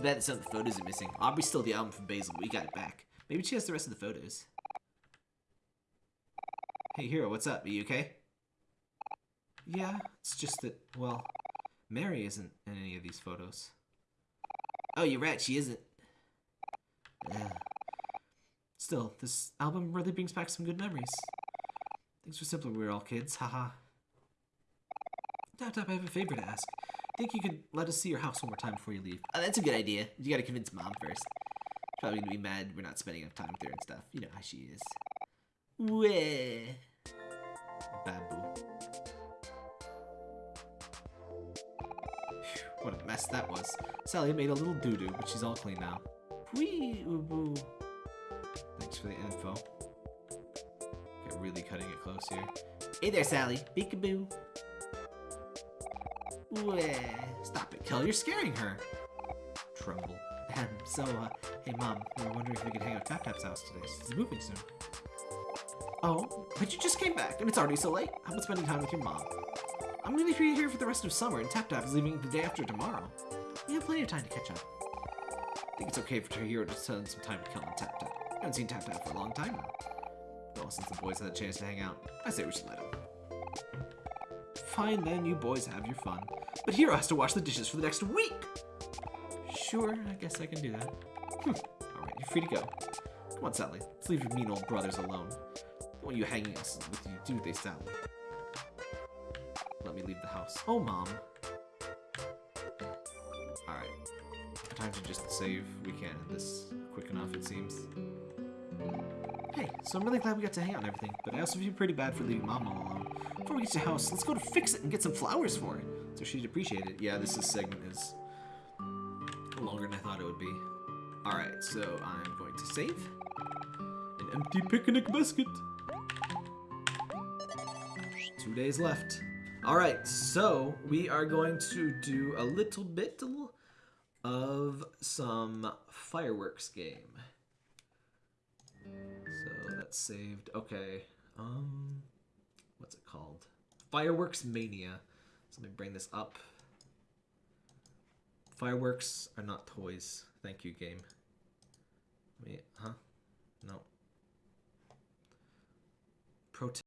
Bad that some of the photos are missing. Aubrey stole the album from Basil, we got it back. Maybe she has the rest of the photos. Hey, Hero, what's up? Are you okay? Yeah, it's just that, well, Mari isn't in any of these photos. Oh, you're right, she isn't. Yeah. Still, this album really brings back some good memories. Things were simpler when we were all kids, haha. Tap Tap, I have a favor to ask. Think you could let us see your house one more time before you leave? Oh, that's a good idea. You gotta convince Mom first. She's probably gonna be mad we're not spending enough time with her and stuff. You know how she is. Weh. Babu. What a mess that was. Sally made a little doo-doo, but she's all clean now. Whee boo. Thanks for the info. Okay, really cutting it close here. Hey there, Sally. Peekaboo. Stop it, Kel. You're scaring her. Trumble. Ahem. So, uh, hey, Mom. We were wondering if we could hang out at Tap Tap's house today. He's moving soon. Oh, but you just came back, and it's already so late. How about spending time with your mom? I'm gonna be here for the rest of summer, and Tap Tap is leaving the day after tomorrow. We have plenty of time to catch up. I think it's okay for Tahiro to spend some time with Kel and Tap Tap. I haven't seen Tap Tap for a long time now. Well, since the boys had a chance to hang out, I say we should let him. Fine then, you boys have your fun. But Hero has to wash the dishes for the next week! Sure, I guess I can do that. Hmm. Alright, you're free to go. Come on, Sally. Let's leave your mean old brothers alone. Don't want you hanging us with you, do they, Sally? Let me leave the house. Oh, Mom. Alright. Time to just save. We can't end this quick enough, it seems. Hey, so I'm really glad we got to hang out and everything, but I also feel pretty bad for leaving Mom all alone. Before we get to the house, let's go to fix it and get some flowers for it. So she'd appreciate it. Yeah, this is segment is longer than I thought it would be. Alright, so I'm going to save. An empty picnic basket. Two days left. Alright, so we are going to do a little bit of some fireworks game. So that's saved. Okay. Um what's it called? Fireworks Mania. So let me bring this up. Fireworks are not toys. Thank you, game. Wait, huh? No. Protect.